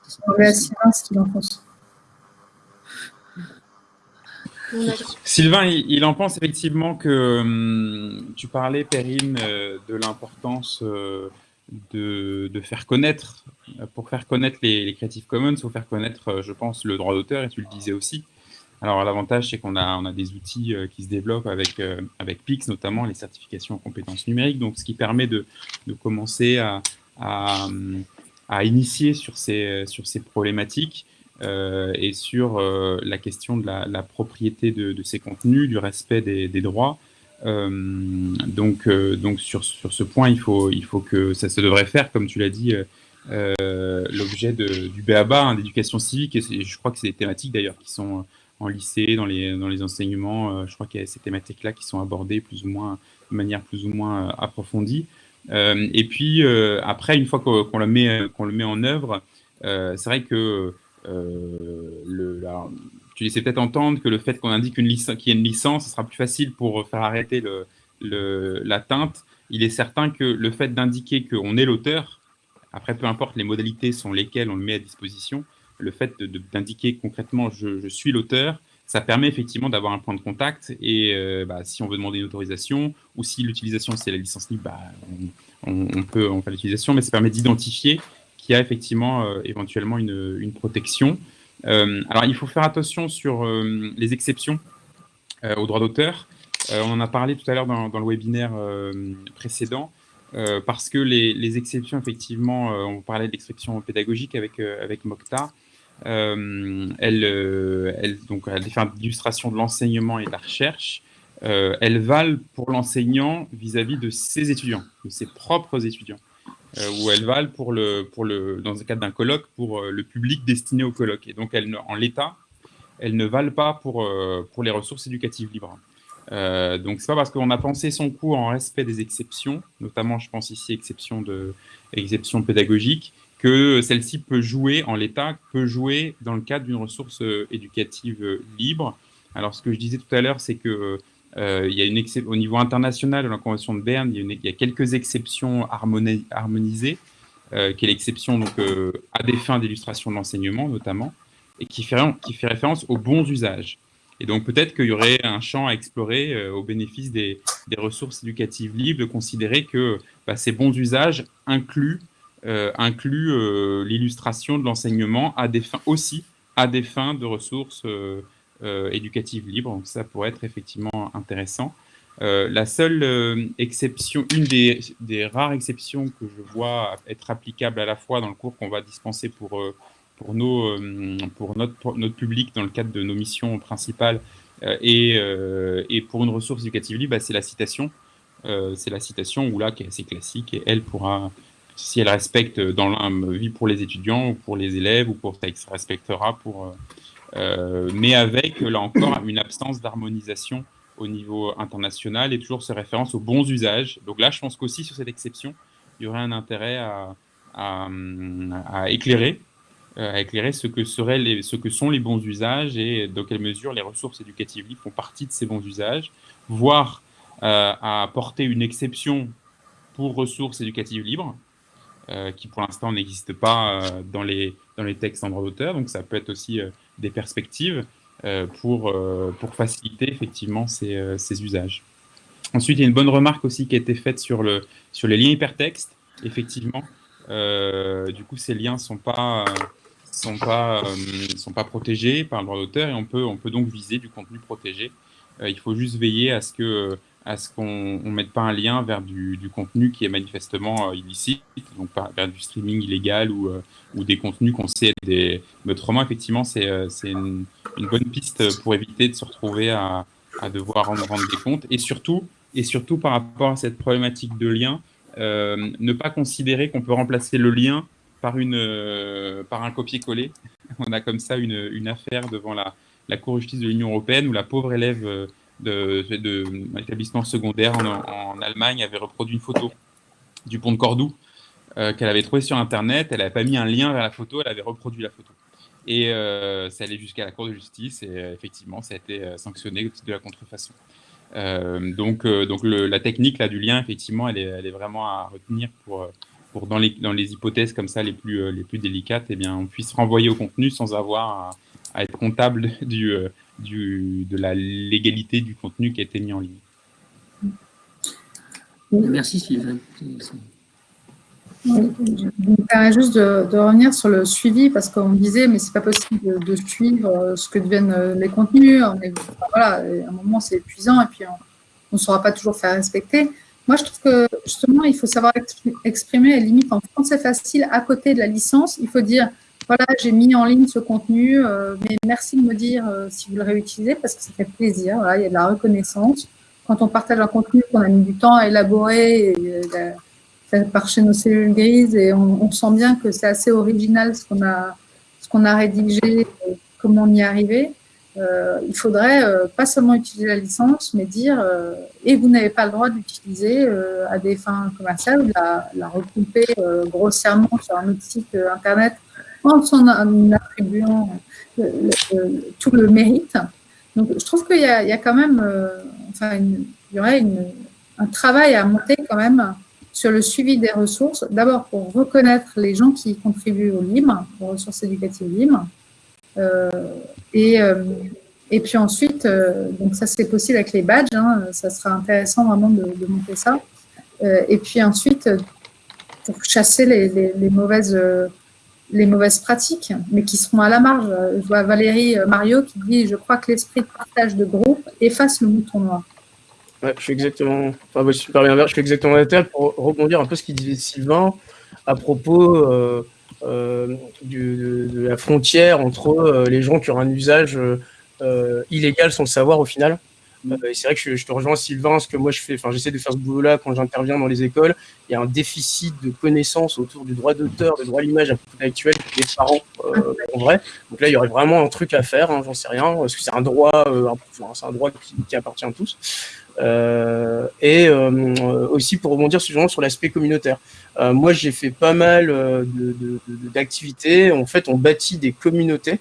Sylvain, il, en pense effectivement que hum, tu parlais, Perrine, euh, de l'importance euh, de, faire connaître, pour faire connaître les, Creative Commons, il faut faire connaître, euh, je pense, le droit d'auteur, et tu le disais aussi. Alors, l'avantage, c'est qu'on a, a des outils qui se développent avec, PIX, notamment les certifications en compétences numériques, donc ce qui permet de, commencer à, à, initier sur ces problématiques et sur la question de la, propriété de, ces contenus, du respect des, droits, euh, donc, euh, donc sur, sur ce point, il faut, il faut que ça se devrait faire, comme tu l'as dit, euh, l'objet du BABA, hein, d'éducation civique, et je crois que c'est des thématiques d'ailleurs qui sont en lycée, dans les, dans les enseignements, je crois qu'il y a ces thématiques-là qui sont abordées plus ou moins, de manière plus ou moins approfondie. et puis, après, une fois qu'on le, met, qu'on le met en œuvre, c'est vrai que le, tu laissais peut-être entendre que le fait qu'on indique qu'il y ait une licence, ce sera plus facile pour faire arrêter l'atteinte. Il est certain que le fait d'indiquer qu'on est l'auteur, après peu importe les modalités sont lesquelles on le met à disposition, le fait d'indiquer concrètement je, suis l'auteur, ça permet effectivement d'avoir un point de contact et euh, bah, si on veut demander une autorisation ou si l'utilisation c'est la licence libre, bah, on, peut en faire l'utilisation, mais ça permet d'identifier qu'il y a effectivement euh, éventuellement une protection. Euh, alors, il faut faire attention sur euh, les exceptions euh, au droit d'auteur. on en a parlé tout à l'heure dans, le webinaire précédent. parce que les, exceptions, effectivement, on parlait d'exceptions pédagogiques avec, avec Mocta, elles, elles, donc, à d'illustration de l'enseignement et de la recherche, elles valent pour l'enseignant vis-à-vis de ses étudiants, de ses propres étudiants. Euh, où elles valent pour le, pour le, dans le cadre d'un colloque pour euh, le public destiné au colloque. Et donc, elles, en l'état, elles ne valent pas pour, euh, pour les ressources éducatives libres. Euh, donc, c'est pas parce qu'on a pensé son cours en respect des exceptions, notamment, je pense ici, exception, de, exception pédagogique, que celle-ci peut jouer, en l'état, peut jouer dans le cadre d'une ressource éducative libre. Alors, ce que je disais tout à l'heure, c'est que il y a une au niveau international de la Convention de Berne, il y a, quelques exceptions harmonisées, euh, qui est l'exception euh, à des fins d'illustration de l'enseignement notamment, et qui fait, référence aux bons usages. Et donc peut-être qu'il y aurait un champ à explorer au bénéfice des, ressources éducatives libres, de considérer que bah, ces bons usages incluent, l'illustration de l'enseignement aussi à des fins de ressources euh, éducative libre. Donc ça pourrait être effectivement intéressant. Euh, la seule euh, exception, une des, rares exceptions que je vois être applicable à la fois dans le cours qu'on va dispenser pour, pour, nos, pour, notre, notre public dans le cadre de nos missions principales et, et pour une ressource éducative libre, bah, c'est la citation. c'est la citation où là, qui est assez classique, et elle pourra, si elle respecte dans la vie pour les étudiants ou pour les élèves ou pour ça respectera pour, euh, mais avec, là encore, une absence d'harmonisation au niveau international et toujours ces références aux bons usages. Donc là, je pense qu'aussi sur cette exception, il y aurait un intérêt à, éclairer, euh, ce que, sont les bons usages et dans quelle mesure les ressources éducatives libres font partie de ces bons usages, voire euh, à apporter une exception pour ressources éducatives libres, qui pour l'instant n'existent pas dans, les, dans les textes en droit d'auteur. Donc ça peut être aussi des perspectives pour, pour faciliter effectivement ces, ces, usages. Ensuite, il y a une bonne remarque aussi qui a été faite sur, le, sur les liens hypertextes. Effectivement, du coup, ces liens ne sont pas sont pas, sont pas protégés par le droit d'auteur et on peut, on peut donc viser du contenu protégé. il faut juste veiller à ce que à ce qu'on ne mette pas un lien vers du, contenu qui est manifestement euh, illicite, donc vers du streaming illégal ou, euh, des contenus qu'on sait des... Mais autrement, effectivement, c'est euh, une, bonne piste pour éviter de se retrouver à, devoir rendre, rendre, des comptes. Et surtout, et surtout, par rapport à cette problématique de lien, ne pas considérer qu'on peut remplacer le lien par, par un copier-coller. [laughs] On a comme ça une, une affaire devant la, la Cour de justice de l'Union européenne où la pauvre élève de, de secondaire en, Allemagne avait reproduit une photo du pont de Cordoue euh, qu'elle avait trouvé sur Internet. Elle n'avait pas mis un lien vers la photo, elle avait reproduit la photo. Et euh, ça allait jusqu'à la Cour de justice et euh, effectivement, ça a été sanctionné de la contrefaçon. donc, donc la technique là, du lien, effectivement, elle est, vraiment à retenir pour, pour dans, les, dans les hypothèses comme ça les plus, les plus délicates, eh bien, on puisse renvoyer au contenu sans avoir à être comptable [laughs] du, du, de la légalité du contenu qui a été mis en ligne. Merci Sylvain. Je me permets juste de, revenir sur le suivi parce qu'on disait mais c'est pas possible de, suivre euh, ce que deviennent euh, les contenus. voilà, à un moment c'est épuisant et puis on ne saura pas toujours faire respecter. Moi je trouve que justement il faut savoir exprimer les limites en français facile à côté de la licence. Il faut dire voilà, j'ai mis en ligne ce contenu, euh, mais merci de me dire euh, si vous le réutilisez parce que ça fait plaisir. il y a de la reconnaissance. Quand on partage un contenu qu'on a mis du temps à élaborer, et, euh, par chez nos cellules grises, et on, sent bien que c'est assez original ce qu'on a, ce qu'on a rédigé, comment on y est arrivé. il faudrait pas seulement utiliser la licence, mais dire et vous n'avez pas le droit d'utiliser à des fins commerciales ou de la, la regrouper grossièrement sur un autre site internet en attribuant tout le mérite. Donc, je trouve qu'il y, a quand même, euh, enfin, il y aurait un travail à monter quand même sur le suivi des ressources. D'abord pour reconnaître les gens qui contribuent au LIM, aux ressources éducatives LIM. Euh, et, euh, puis ensuite, donc ça c'est possible avec les badges, hein, ça sera intéressant vraiment de, monter ça. et puis ensuite, pour chasser les mauvaises les mauvaises pratiques, mais qui seront à la marge. Je vois Valérie euh, Mario qui dit « Je crois que l'esprit de partage de groupe efface le mouton noir ». Je suis exactement, enfin, super bien je suis exactement pour rebondir un peu ce qu'il disait Sylvain à propos euh, euh, de, la frontière entre les gens qui ont un usage illégal sans le savoir au final. Euh, c'est vrai que je, te rejoins Sylvain, parce que moi je fais, enfin j'essaie de faire ce boulot-là quand j'interviens dans les écoles. Il y a un déficit de connaissances autour du droit d'auteur, du droit à l'image actuel des parents euh, en vrai. Donc là il y aurait vraiment un truc à faire, hein, j'en sais rien, parce que c'est un droit, euh, c'est un droit qui, appartient à tous. et aussi pour rebondir sur l'aspect communautaire. moi j'ai fait pas mal d'activités. En fait on bâtit des communautés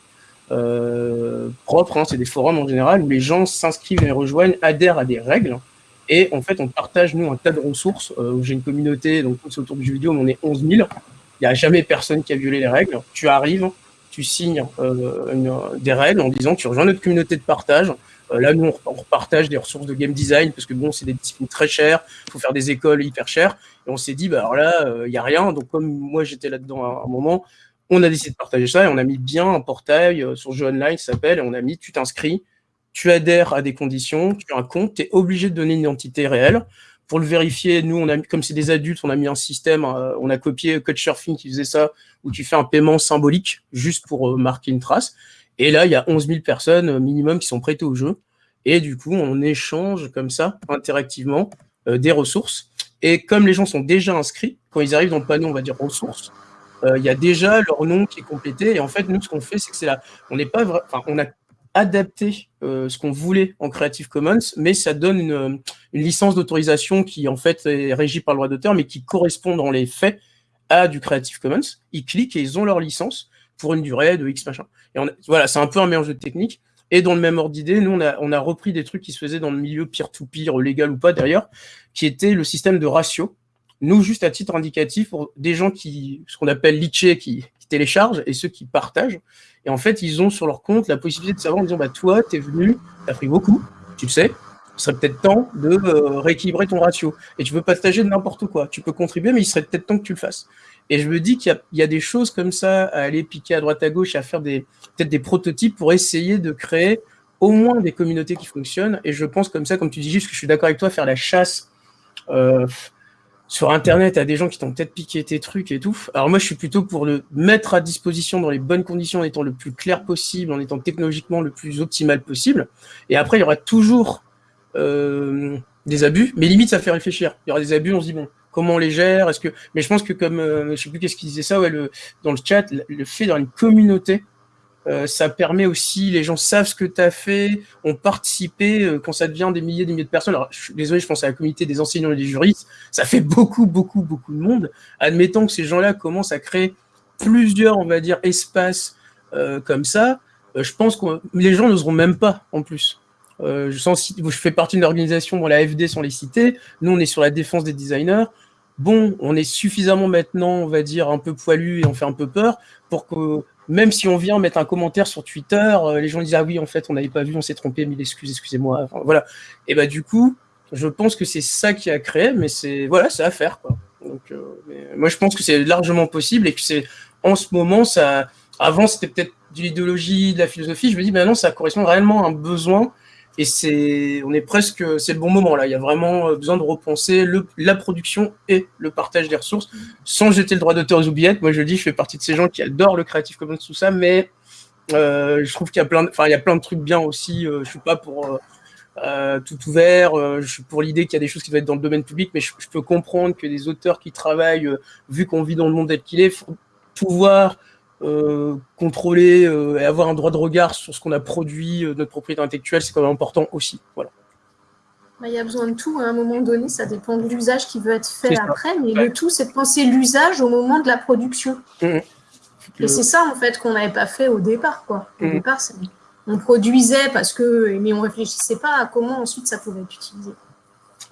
euh, propres, hein, c'est des forums en général, où les gens s'inscrivent et rejoignent, adhèrent à des règles, et en fait, on partage, nous, un tas de ressources. Euh, j'ai une communauté, donc c'est autour du jeu vidéo, on est 11 000. Il n'y a jamais personne qui a violé les règles. Tu arrives, tu signes euh, des règles en disant tu rejoins notre communauté de partage. Euh, là, nous, on, partage des ressources de game design parce que bon, c'est des disciplines très chères. Il faut faire des écoles hyper chères. Et on s'est dit, bah alors là, il n'y a rien. Donc, comme moi, j'étais là-dedans à un moment, on a décidé de partager ça et on a mis bien un portail euh, sur jeu online, ça s'appelle, et on a mis tu t'inscris, tu adhères à des conditions, tu as un compte, tu es obligé de donner une identité réelle. Pour le vérifier, nous, on a comme c'est des adultes, on a mis un système, euh, on a copié Couchsurfing qui faisait ça, où tu fais un paiement symbolique juste pour euh, marquer une trace. Et là, il y a 11 000 personnes minimum qui sont prêtées au jeu. Et du coup, on échange comme ça, interactivement, des ressources. Et comme les gens sont déjà inscrits, quand ils arrivent dans le panneau, on va dire ressources, il y a déjà leur nom qui est complété. Et en fait, nous, ce qu'on fait, c'est que c'est là, on n'est pas, enfin, on a adapté euh, ce qu'on voulait en Creative Commons, mais ça donne une, licence d'autorisation qui en fait est régie par le droit d'auteur, mais qui correspond dans les faits à du Creative Commons. Ils cliquent et ils ont leur licence pour une durée de X machin. Et voilà, c'est un peu un mélange de techniques. Et dans le même ordre d'idée, nous, on a, on a repris des trucs qui se faisaient dans le milieu peer-to-peer, légal ou pas d'ailleurs, qui était le système de ratio. Nous, juste à titre indicatif, pour des gens qui, ce qu'on appelle leacher, qui, qui téléchargent, et ceux qui partagent. Et en fait, ils ont sur leur compte la possibilité de savoir en disant, bah, toi, tu es venu, tu as pris beaucoup, tu le sais, il serait peut-être temps de euh, rééquilibrer ton ratio. Et tu peux partager n'importe quoi. Tu peux contribuer, mais il serait peut-être temps que tu le fasses. Et je me dis qu'il y, a des choses comme ça à aller piquer à droite à gauche, à faire des peut-être des prototypes pour essayer de créer au moins des communautés qui fonctionnent. Et je pense comme ça, comme tu dis, juste que je suis d'accord avec toi, faire la chasse euh, sur Internet à des gens qui t'ont peut-être piqué tes trucs et tout. Alors moi, je suis plutôt pour le mettre à disposition dans les bonnes conditions, en étant le plus clair possible, en étant technologiquement le plus optimal possible. Et après, il y aura toujours euh, des abus, mais limite, ça fait réfléchir. Il y aura des abus, on se dit, bon, comment on les gère? Est-ce que Mais je pense que comme, euh, je sais plus qu'est-ce qu'il disait ça, ouais, le, dans le chat, le fait dans une communauté, euh, ça permet aussi, les gens savent ce que tu as fait, ont participé, euh, quand ça devient des milliers, des milliers de personnes. Alors, désolé, je pense à la communauté des enseignants et des juristes, ça fait beaucoup, beaucoup, beaucoup de monde. Admettons que ces gens-là commencent à créer plusieurs, on va dire, espaces euh, comme ça, je pense que les gens n'oseront même pas, en plus. Je, sens, je fais partie d'une organisation, bon, la FD sans les citer, nous on est sur la défense des designers, bon, on est suffisamment maintenant, on va dire, un peu poilu et on fait un peu peur pour que même si on vient mettre un commentaire sur Twitter, euh, les gens disent ah oui en fait on n'avait pas vu, on s'est trompé, mille excuses, excusez-moi. Enfin, voilà. Et bah du coup, je pense que c'est ça qui a créé, mais c'est voilà, c'est à faire quoi. Donc euh, moi je pense que c'est largement possible et que c'est en ce moment ça. Avant c'était peut-être de l'idéologie, de la philosophie. Je me dis maintenant ça correspond réellement à un besoin et c'est, on est presque, c'est le bon moment là. Il y a vraiment euh, besoin de repenser la production et le partage des ressources, sans jeter le droit d'auteur aux oubliettes. Moi, je dis, je fais partie de ces gens qui adorent le Creative Commons tout ça, mais euh, je trouve qu'il y a plein, enfin, il y a plein de trucs bien aussi. Euh, je suis pas pour euh, tout ouvert. Je suis pour l'idée qu'il y a des choses qui doivent être dans le domaine public, mais je, je peux comprendre que des auteurs qui travaillent, vu qu'on vit dans le monde tel qu'il est, faut pouvoir euh, contrôler euh, et avoir un droit de regard sur ce qu'on a produit, euh, notre propriété intellectuelle, c'est quand même important aussi. Voilà. Il y a besoin de tout. À un moment donné, ça dépend de l'usage qui veut être fait après, mais ouais. le tout, c'est de penser l'usage au moment de la production. Mmh. Et c'est ça, en fait, qu'on n'avait pas fait au départ. Quoi. Au mmh. départ, on produisait parce que, mais on réfléchissait pas à comment ensuite ça pouvait être utilisé.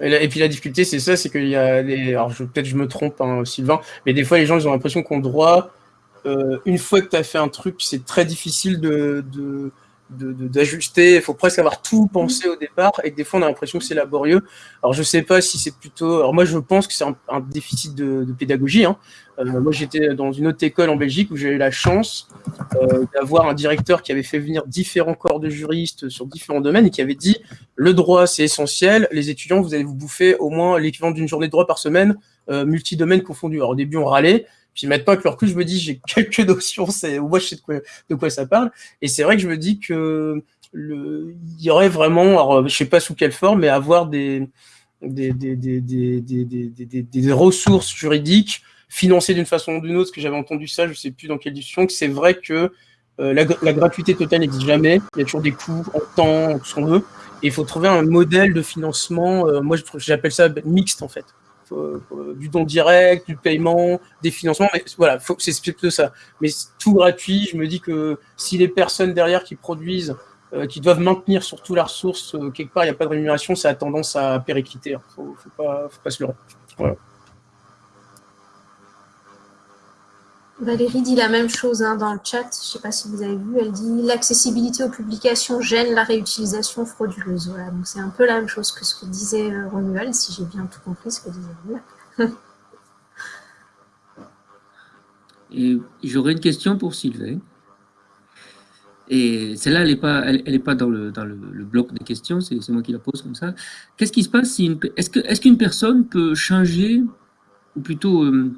Et, puis la difficulté, c'est ça, c'est qu'il y a des. Alors peut-être je me trompe, hein, Sylvain, mais des fois les gens ils ont l'impression qu'on droit euh, une fois que tu as fait un truc, c'est très difficile de, de d'ajuster, il faut presque avoir tout pensé au départ et des fois on a l'impression que c'est laborieux. Alors je sais pas si c'est plutôt, alors moi je pense que c'est un, un, déficit de, de pédagogie. Hein. Euh, moi j'étais dans une autre école en Belgique où j'ai eu la chance euh, d'avoir un directeur qui avait fait venir différents corps de juristes sur différents domaines et qui avait dit le droit c'est essentiel, les étudiants vous allez vous bouffer au moins l'équivalent d'une journée de droit par semaine, euh, multi-domaines confondus. Alors au début on râlait, puis maintenant, avec le recul, je me dis, j'ai [laughs] quelques notions, c'est, moi, je sais de quoi, de quoi ça parle. Et c'est vrai que je me dis que le, il y aurait vraiment, alors, je sais pas sous quelle forme, mais avoir des, des, des, des, des, ressources juridiques financées d'une façon ou d'une autre, parce que j'avais entendu ça, je sais plus dans quelle discussion, que c'est vrai que euh, la, gratuité totale n'existe jamais. Il y a toujours des coûts en temps, tout ce qu'on veut. Et il faut trouver un modèle de financement, euh, moi j'appelle ça mixte en fait. Euh, du don direct, du paiement, des financements. Mais voilà, c'est plutôt ça. Mais tout gratuit, je me dis que si les personnes derrière qui produisent, euh, qui doivent maintenir surtout la ressource, euh, quelque part, il n'y a pas de rémunération, ça a tendance à péricliter. Il ne faut, pas, se. Voilà. Valérie dit la même chose hein, dans le chat, je ne sais pas si vous avez vu, elle dit l'accessibilité aux publications gêne la réutilisation frauduleuse. Voilà, donc c'est un peu la même chose que ce que disait euh, Romuald, si j'ai bien tout compris ce que disait Romuald. [laughs] Et j'aurais une question pour Sylvain. Et celle-là, elle n'est pas, dans, le, bloc des questions, c'est moi qui la pose comme ça. Qu'est-ce qui se passe si est-ce qu'une personne peut changer, ou plutôt euh,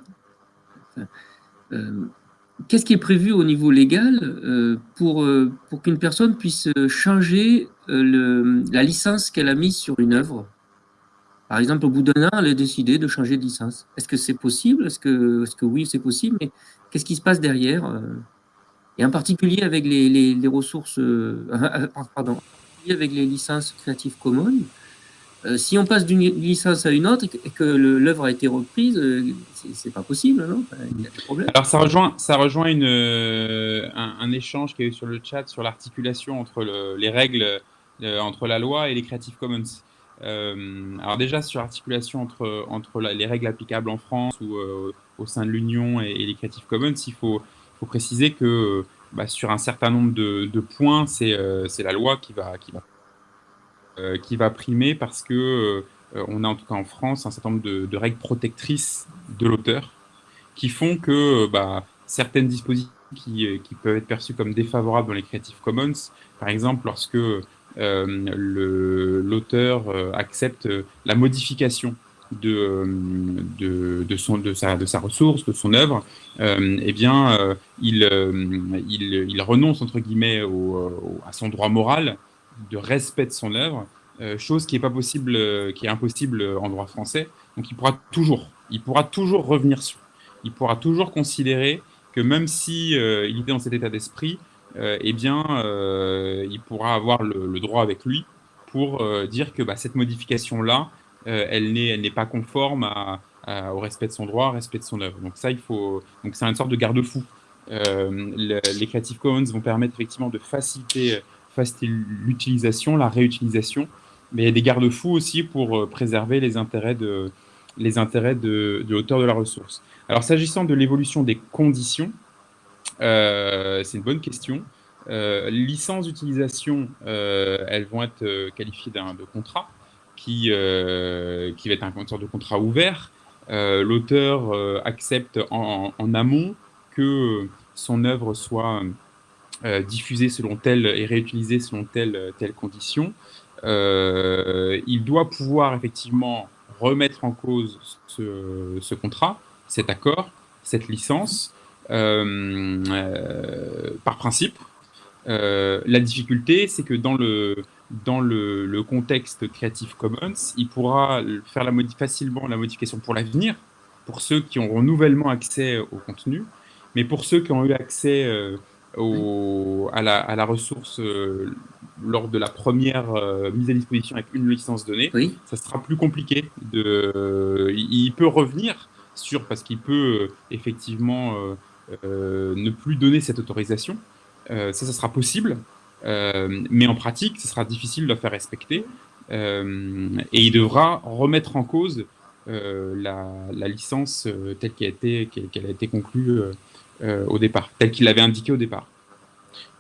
qu'est-ce qui est prévu au niveau légal euh, pour, euh, pour qu'une personne puisse changer la licence qu'elle a mise sur une œuvre? Par exemple, au bout d'un an, elle a décidé de changer de licence. Est-ce que c'est possible? Est-ce que, est que oui, c'est possible? Mais qu'est-ce qui se passe derrière Et en particulier avec les, ressources, [laughs] pardon, avec les licences Creative Commons, euh, si on passe d'une licence à une autre et que l'œuvre a été reprise, euh, c'est pas possible, non? Il y a des problèmes. Alors ça rejoint, ça rejoint une, euh, un, échange qu'il y a eu sur le chat sur l'articulation entre le, les règles euh, entre la loi et les Creative Commons. alors déjà, sur l'articulation entre, entre les règles applicables en France ou au sein de l'Union et, les Creative Commons, il faut, faut préciser que bah, sur un certain nombre de, de points, c'est la loi qui va, qui, va, qui va primer parce que on a en tout cas en France un certain nombre de, règles protectrices de l'auteur qui font que bah, certaines dispositions qui, euh, peuvent être perçues comme défavorables dans les Creative Commons, par exemple lorsque euh, l'auteur euh, accepte la modification de, de, son, de, sa, de sa ressource, de son œuvre, euh, eh bien, il, il, il, renonce, entre guillemets, à son droit moral de respect de son œuvre, chose qui est pas possible, qui est impossible en droit français. Donc, il pourra toujours, il pourra toujours revenir sur il pourra toujours considérer que même si euh, il était dans cet état d'esprit, euh, eh bien, euh, il pourra avoir le, droit avec lui pour dire que bah, cette modification-là, elle n'est pas conforme au respect de son droit, au respect de son œuvre. Donc ça, il faut. Donc c'est une sorte de garde-fou. les Creative Commons vont permettre effectivement de faciliter, faciliter l'utilisation, la réutilisation, mais il y a des garde-fous aussi pour préserver les intérêts de, les intérêts de, de l'auteur de la ressource. Alors, s'agissant de l'évolution des conditions, euh, c'est une bonne question. Euh, licences d'utilisation, euh, elles vont être euh, qualifiées de contrat qui, qui va être un de contrat ouvert. L'auteur accepte en, amont que son œuvre soit diffusée selon telle et réutilisée selon telle, telle condition. il doit pouvoir effectivement remettre en cause ce, contrat cet accord, cette licence, euh, euh, par principe. Euh, la difficulté, c'est que dans le, dans le, contexte Creative Commons, il pourra faire la facilement la modification pour l'avenir, pour ceux qui auront nouvellement accès au contenu, mais pour ceux qui ont eu accès au, à, la, à, la, ressource lors de la première mise à disposition avec une licence donnée, ça sera plus compliqué. De, il peut revenir, sûr parce qu'il peut euh, effectivement euh, euh, ne plus donner cette autorisation. ça, ça sera possible, mais en pratique, ce sera difficile de la faire respecter. et il devra remettre en cause la, licence telle qu'elle a, été, qu'elle a été conclue au départ, telle qu'il avait indiqué au départ.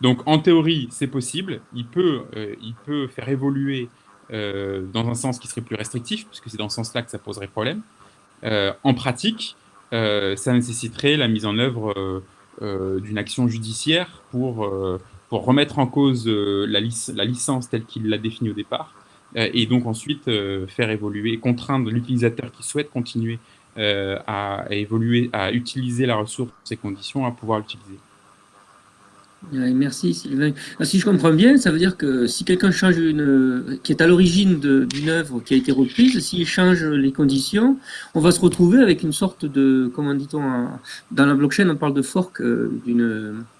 Donc en théorie, c'est possible. Il peut, il peut faire évoluer dans un sens qui serait plus restrictif, puisque c'est dans ce sens-là que ça poserait problème. Euh, en pratique, euh, ça nécessiterait la mise en œuvre euh, d'une action judiciaire pour, pour remettre en cause la, la licence telle qu'il l'a définie au départ, et donc ensuite faire évoluer, contraindre l'utilisateur qui souhaite continuer à, évoluer, à utiliser la ressource dans ces conditions, à pouvoir l'utiliser. Merci Sylvain. Ah, si je comprends bien, ça veut dire que si quelqu'un change une, qui est à l'origine d'une œuvre qui a été reprise, s'il change les conditions, on va se retrouver avec une sorte de, comment dit-on, dans la blockchain, on parle de fork euh,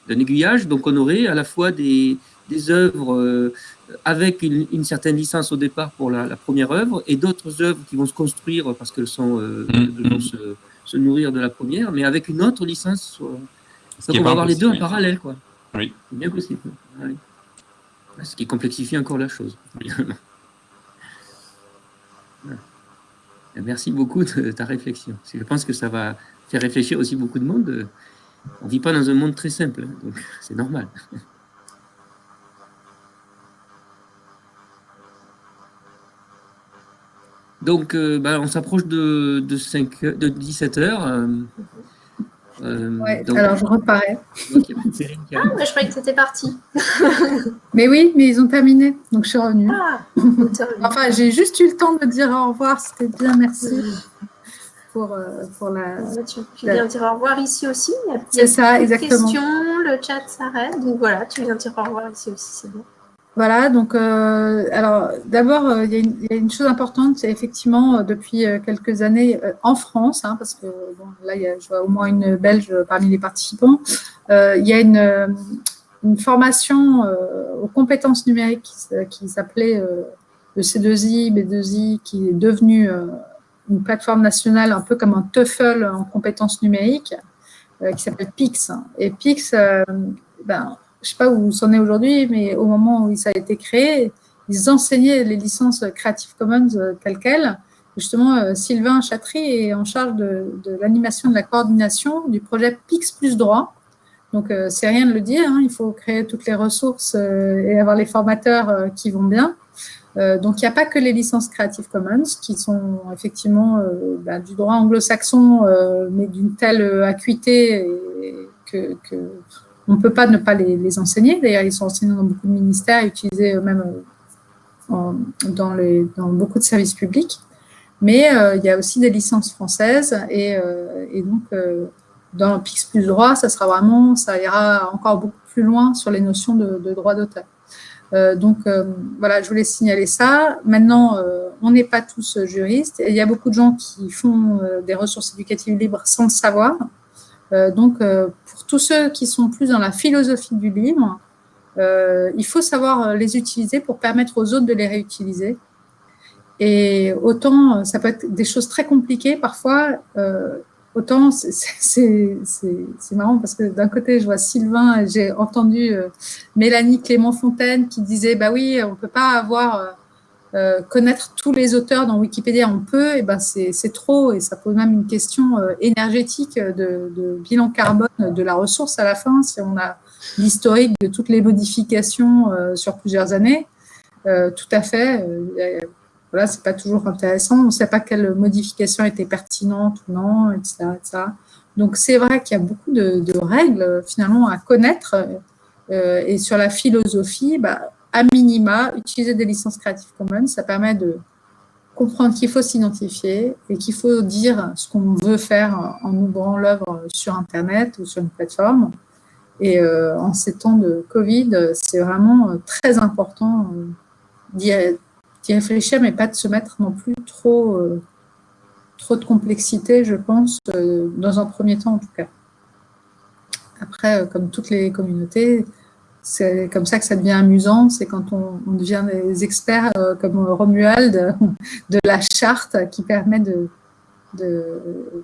d'un aiguillage, donc on aurait à la fois des, des œuvres euh, avec une, certaine licence au départ pour la, première œuvre et d'autres œuvres qui vont se construire parce qu'elles sont euh, mmh, vont se, nourrir de la première, mais avec une autre licence. Donc on va avoir les deux en parallèle, quoi. Oui. C'est bien possible. Ce qui complexifie encore la chose. Merci beaucoup de ta réflexion. Je pense que ça va faire réfléchir aussi beaucoup de monde. On ne vit pas dans un monde très simple, donc c'est normal. Donc, euh, bah, on s'approche de, de, 5, de 17 heures. Euh, alors je reparais. [laughs] ah, mais je croyais que c'était parti. [laughs] mais oui, mais ils ont terminé, donc je suis revenue. Ah, [laughs] enfin, j'ai juste eu le temps de dire au revoir, c'était bien, merci. Pour, euh, pour la. Tu, viens dire au revoir ici aussi. C'est ça, exactement. Questions, le chat s'arrête, donc voilà, tu viens dire au revoir ici aussi, c'est bon. Voilà, donc euh, alors d'abord, euh, il y, a une chose importante, c'est effectivement euh, depuis quelques années en France, hein, parce que bon, là, y a, je vois au moins une Belge parmi les participants, il y a une, une formation aux compétences numériques qui, qui s'appelait le C2I, B2I, qui est devenue une plateforme nationale un peu comme un TOEFL en compétences numériques, qui s'appelle PIX. Et PIX, ben, je ne sais pas où c'en est aujourd'hui, mais au moment où ça a été créé, ils enseignaient les licences Creative Commons telles quelles. Justement, Sylvain Chatry est en charge de, l'animation de la coordination du projet Pix plus droit. Donc, c'est rien de le dire, hein, il faut créer toutes les ressources et avoir les formateurs qui vont bien. Euh, donc, il n'y a pas que les licences Creative Commons qui sont effectivement euh, bah, du droit anglo-saxon, euh, mais d'une telle acuité que, on ne peut pas ne pas les, enseigner. D'ailleurs, ils sont enseignés dans beaucoup de ministères, utilisés même dans, les, dans, beaucoup de services publics. Mais il y a aussi des licences françaises et, donc dans Pix plus droit, ça sera vraiment, ça ira encore beaucoup plus loin sur les notions de, droit d'auteur. Euh, donc euh, voilà, je voulais signaler ça. Maintenant, euh, on n'est pas tous juristes. il y a beaucoup de gens qui font des ressources éducatives libres sans le savoir. Donc, pour tous ceux qui sont plus dans la philosophie du livre, il faut savoir les utiliser pour permettre aux autres de les réutiliser. Et autant, ça peut être des choses très compliquées parfois, autant [laughs] c'est marrant parce que d'un côté, je vois Sylvain, j'ai entendu euh, Mélanie Clément-Fontaine qui disait, bah oui, on ne peut pas avoir, euh, euh, connaître tous les auteurs dans Wikipédia, on peut, et ben c'est trop, et ça pose même une question énergétique de, de, bilan carbone de la ressource à la fin, si on a l'historique de toutes les modifications sur plusieurs années. tout à fait voilà, c'est pas toujours intéressant. On ne sait pas quelle modification était pertinente ou non, etc. Donc, c'est vrai qu'il y a beaucoup de, règles, finalement, à connaître. Euh, et sur la philosophie, bah, à minima, utiliser des licences Creative Commons, ça permet de comprendre qu'il faut s'identifier et qu'il faut dire ce qu'on veut faire en ouvrant l'œuvre sur Internet ou sur une plateforme. Et euh, en ces temps de Covid, c'est vraiment très important d'y d'y réfléchir, mais pas de se mettre non plus trop, euh, trop de complexité, je pense, euh, dans un premier temps en tout cas. Après, euh, comme toutes les communautés, c'est comme ça que ça devient amusant, c'est quand on, devient des experts comme Romuald [laughs] de la charte qui permet de,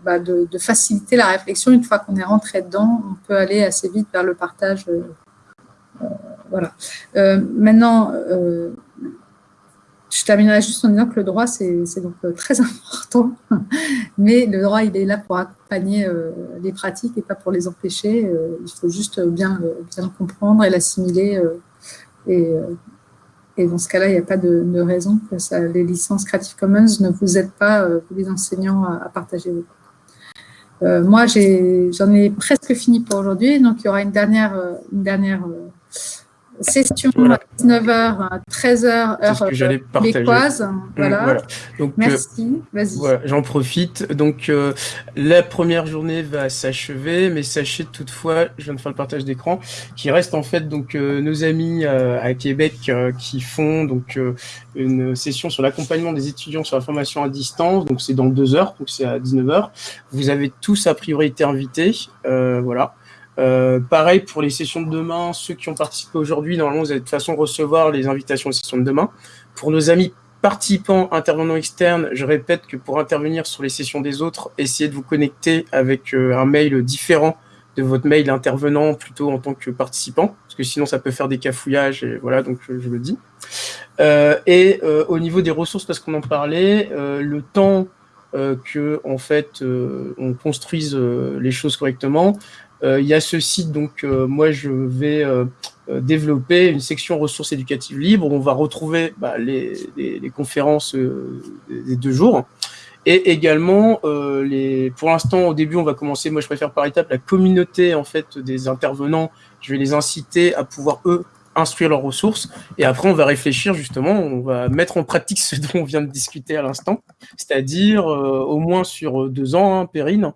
bah, de, faciliter la réflexion. Une fois qu'on est rentré dedans, on peut aller assez vite vers le partage. voilà. maintenant, je terminerai juste en disant que le droit, c'est donc euh, très [laughs] important, mais le droit, il est là pour accompagner euh, les pratiques et pas pour les empêcher. Euh, il faut juste bien, bien le comprendre et l'assimiler. Et, dans ce cas-là, il n'y a pas de, raison que les licences Creative Commons ne vous aident pas, vous les enseignants, à, partager vos moi, j'en ai, presque fini pour aujourd'hui, donc il y aura une dernière, une dernière session à 19h, 13h, heure québécoise. Voilà. Donc, Merci, vas-y. J'en profite. Donc, euh, la première journée va s'achever, mais sachez toutefois, je viens de faire le partage d'écran, qu'il reste en fait donc euh, nos amis euh, à Québec qui font donc une session sur l'accompagnement des étudiants sur la formation à distance. Donc, c'est dans deux heures, donc c'est à 19h. Vous avez tous a priori été invités. voilà. Euh, pareil pour les sessions de demain, ceux qui ont participé aujourd'hui, normalement vous allez de toute façon recevoir les invitations aux sessions de demain. Pour nos amis participants, intervenants externes, je répète que pour intervenir sur les sessions des autres, essayez de vous connecter avec euh, un mail différent de votre mail intervenant plutôt en tant que participant, parce que sinon ça peut faire des cafouillages, et voilà, donc je, le dis. Euh, et au niveau des ressources, parce qu'on en parlait, le temps que en fait on construise les choses correctement, euh, il y a ce site, donc euh, moi je vais euh, développer une section ressources éducatives libres où on va retrouver bah, les, conférences des deux jours. Et également, les, pour l'instant, au début, on va commencer, moi je préfère par étape, la communauté en fait des intervenants. Je vais les inciter à pouvoir, eux, instruire leurs ressources. Et après, on va réfléchir justement, on va mettre en pratique [laughs] ce dont on vient de discuter à l'instant, c'est-à-dire au moins sur deux ans, hein, Perrine, euh,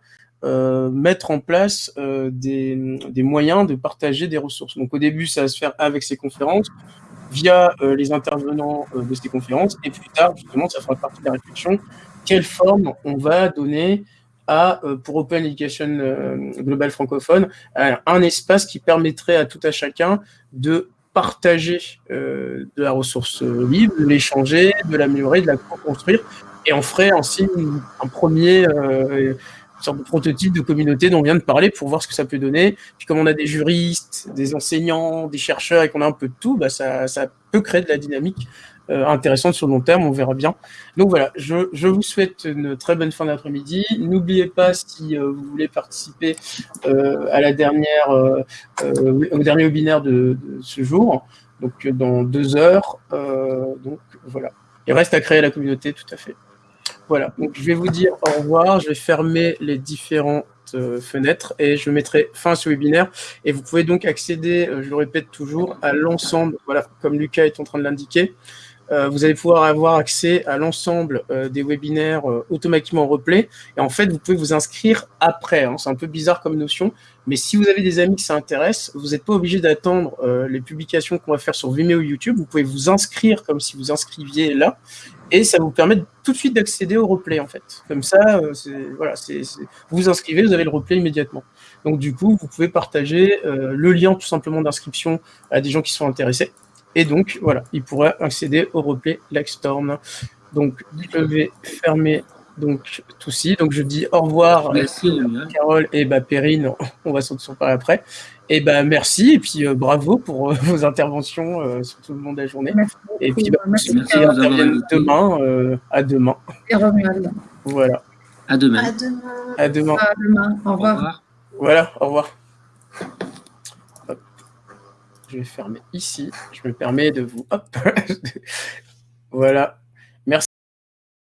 mettre en place euh, des, des, moyens de partager des ressources. Donc au début, ça va se faire avec ces conférences, via euh, les intervenants de ces conférences, et plus tard, justement, ça fera partie de la réflexion, quelle forme on va donner à, pour Open Education Global francophone, un espace qui permettrait à tout à chacun de partager de la ressource libre, de l'échanger, de l'améliorer, de la construire, et on ferait ainsi un premier de prototype de communauté dont on vient de parler pour voir ce que ça peut donner. Puis comme on a des juristes, des enseignants, des chercheurs et qu'on a un peu de tout, bah ça, peut créer de la dynamique intéressante sur le long terme, on verra bien. Donc voilà, je, vous souhaite une très bonne fin d'après-midi. N'oubliez pas, si vous voulez participer à la dernière, au dernier webinaire de, de, ce jour, donc dans deux heures, donc voilà. Il reste à créer la communauté, tout à fait. Voilà, donc je vais vous dire au revoir, je vais fermer les différentes euh, fenêtres et je mettrai fin à ce webinaire. Et vous pouvez donc accéder, euh, je le répète toujours, à l'ensemble, voilà, comme Lucas est en train de l'indiquer, euh, vous allez pouvoir avoir accès à l'ensemble des webinaires euh, automatiquement replay. Et en fait, vous pouvez vous inscrire après. Hein. C'est un peu bizarre comme notion, mais si vous avez des amis qui ça intéresse, vous n'êtes pas obligé d'attendre les publications qu'on va faire sur Vimeo ou YouTube. Vous pouvez vous inscrire comme si vous inscriviez là, et ça vous permet tout de suite d'accéder au replay en fait. Comme ça, voilà, c'est vous vous inscrivez, vous avez le replay immédiatement. Donc du coup, vous pouvez partager le lien tout simplement d'inscription à des gens qui sont intéressés. Et donc, voilà, il pourra accéder au replay Lextorm. Donc, je vais fermer donc tout ci. Donc, je dis au revoir merci, Carole et bah, Perrine. On va s'en parler après. Et ben merci et puis euh, bravo pour euh, [laughs] vos interventions euh, sur tout le long de la journée. Merci et puis bah, merci demain, à demain. Et Voilà. À demain. À demain. À demain. À demain. Au revoir. Au revoir. Voilà, au revoir. je vais fermer ici. Je me permets de vous... Hop [laughs] voilà.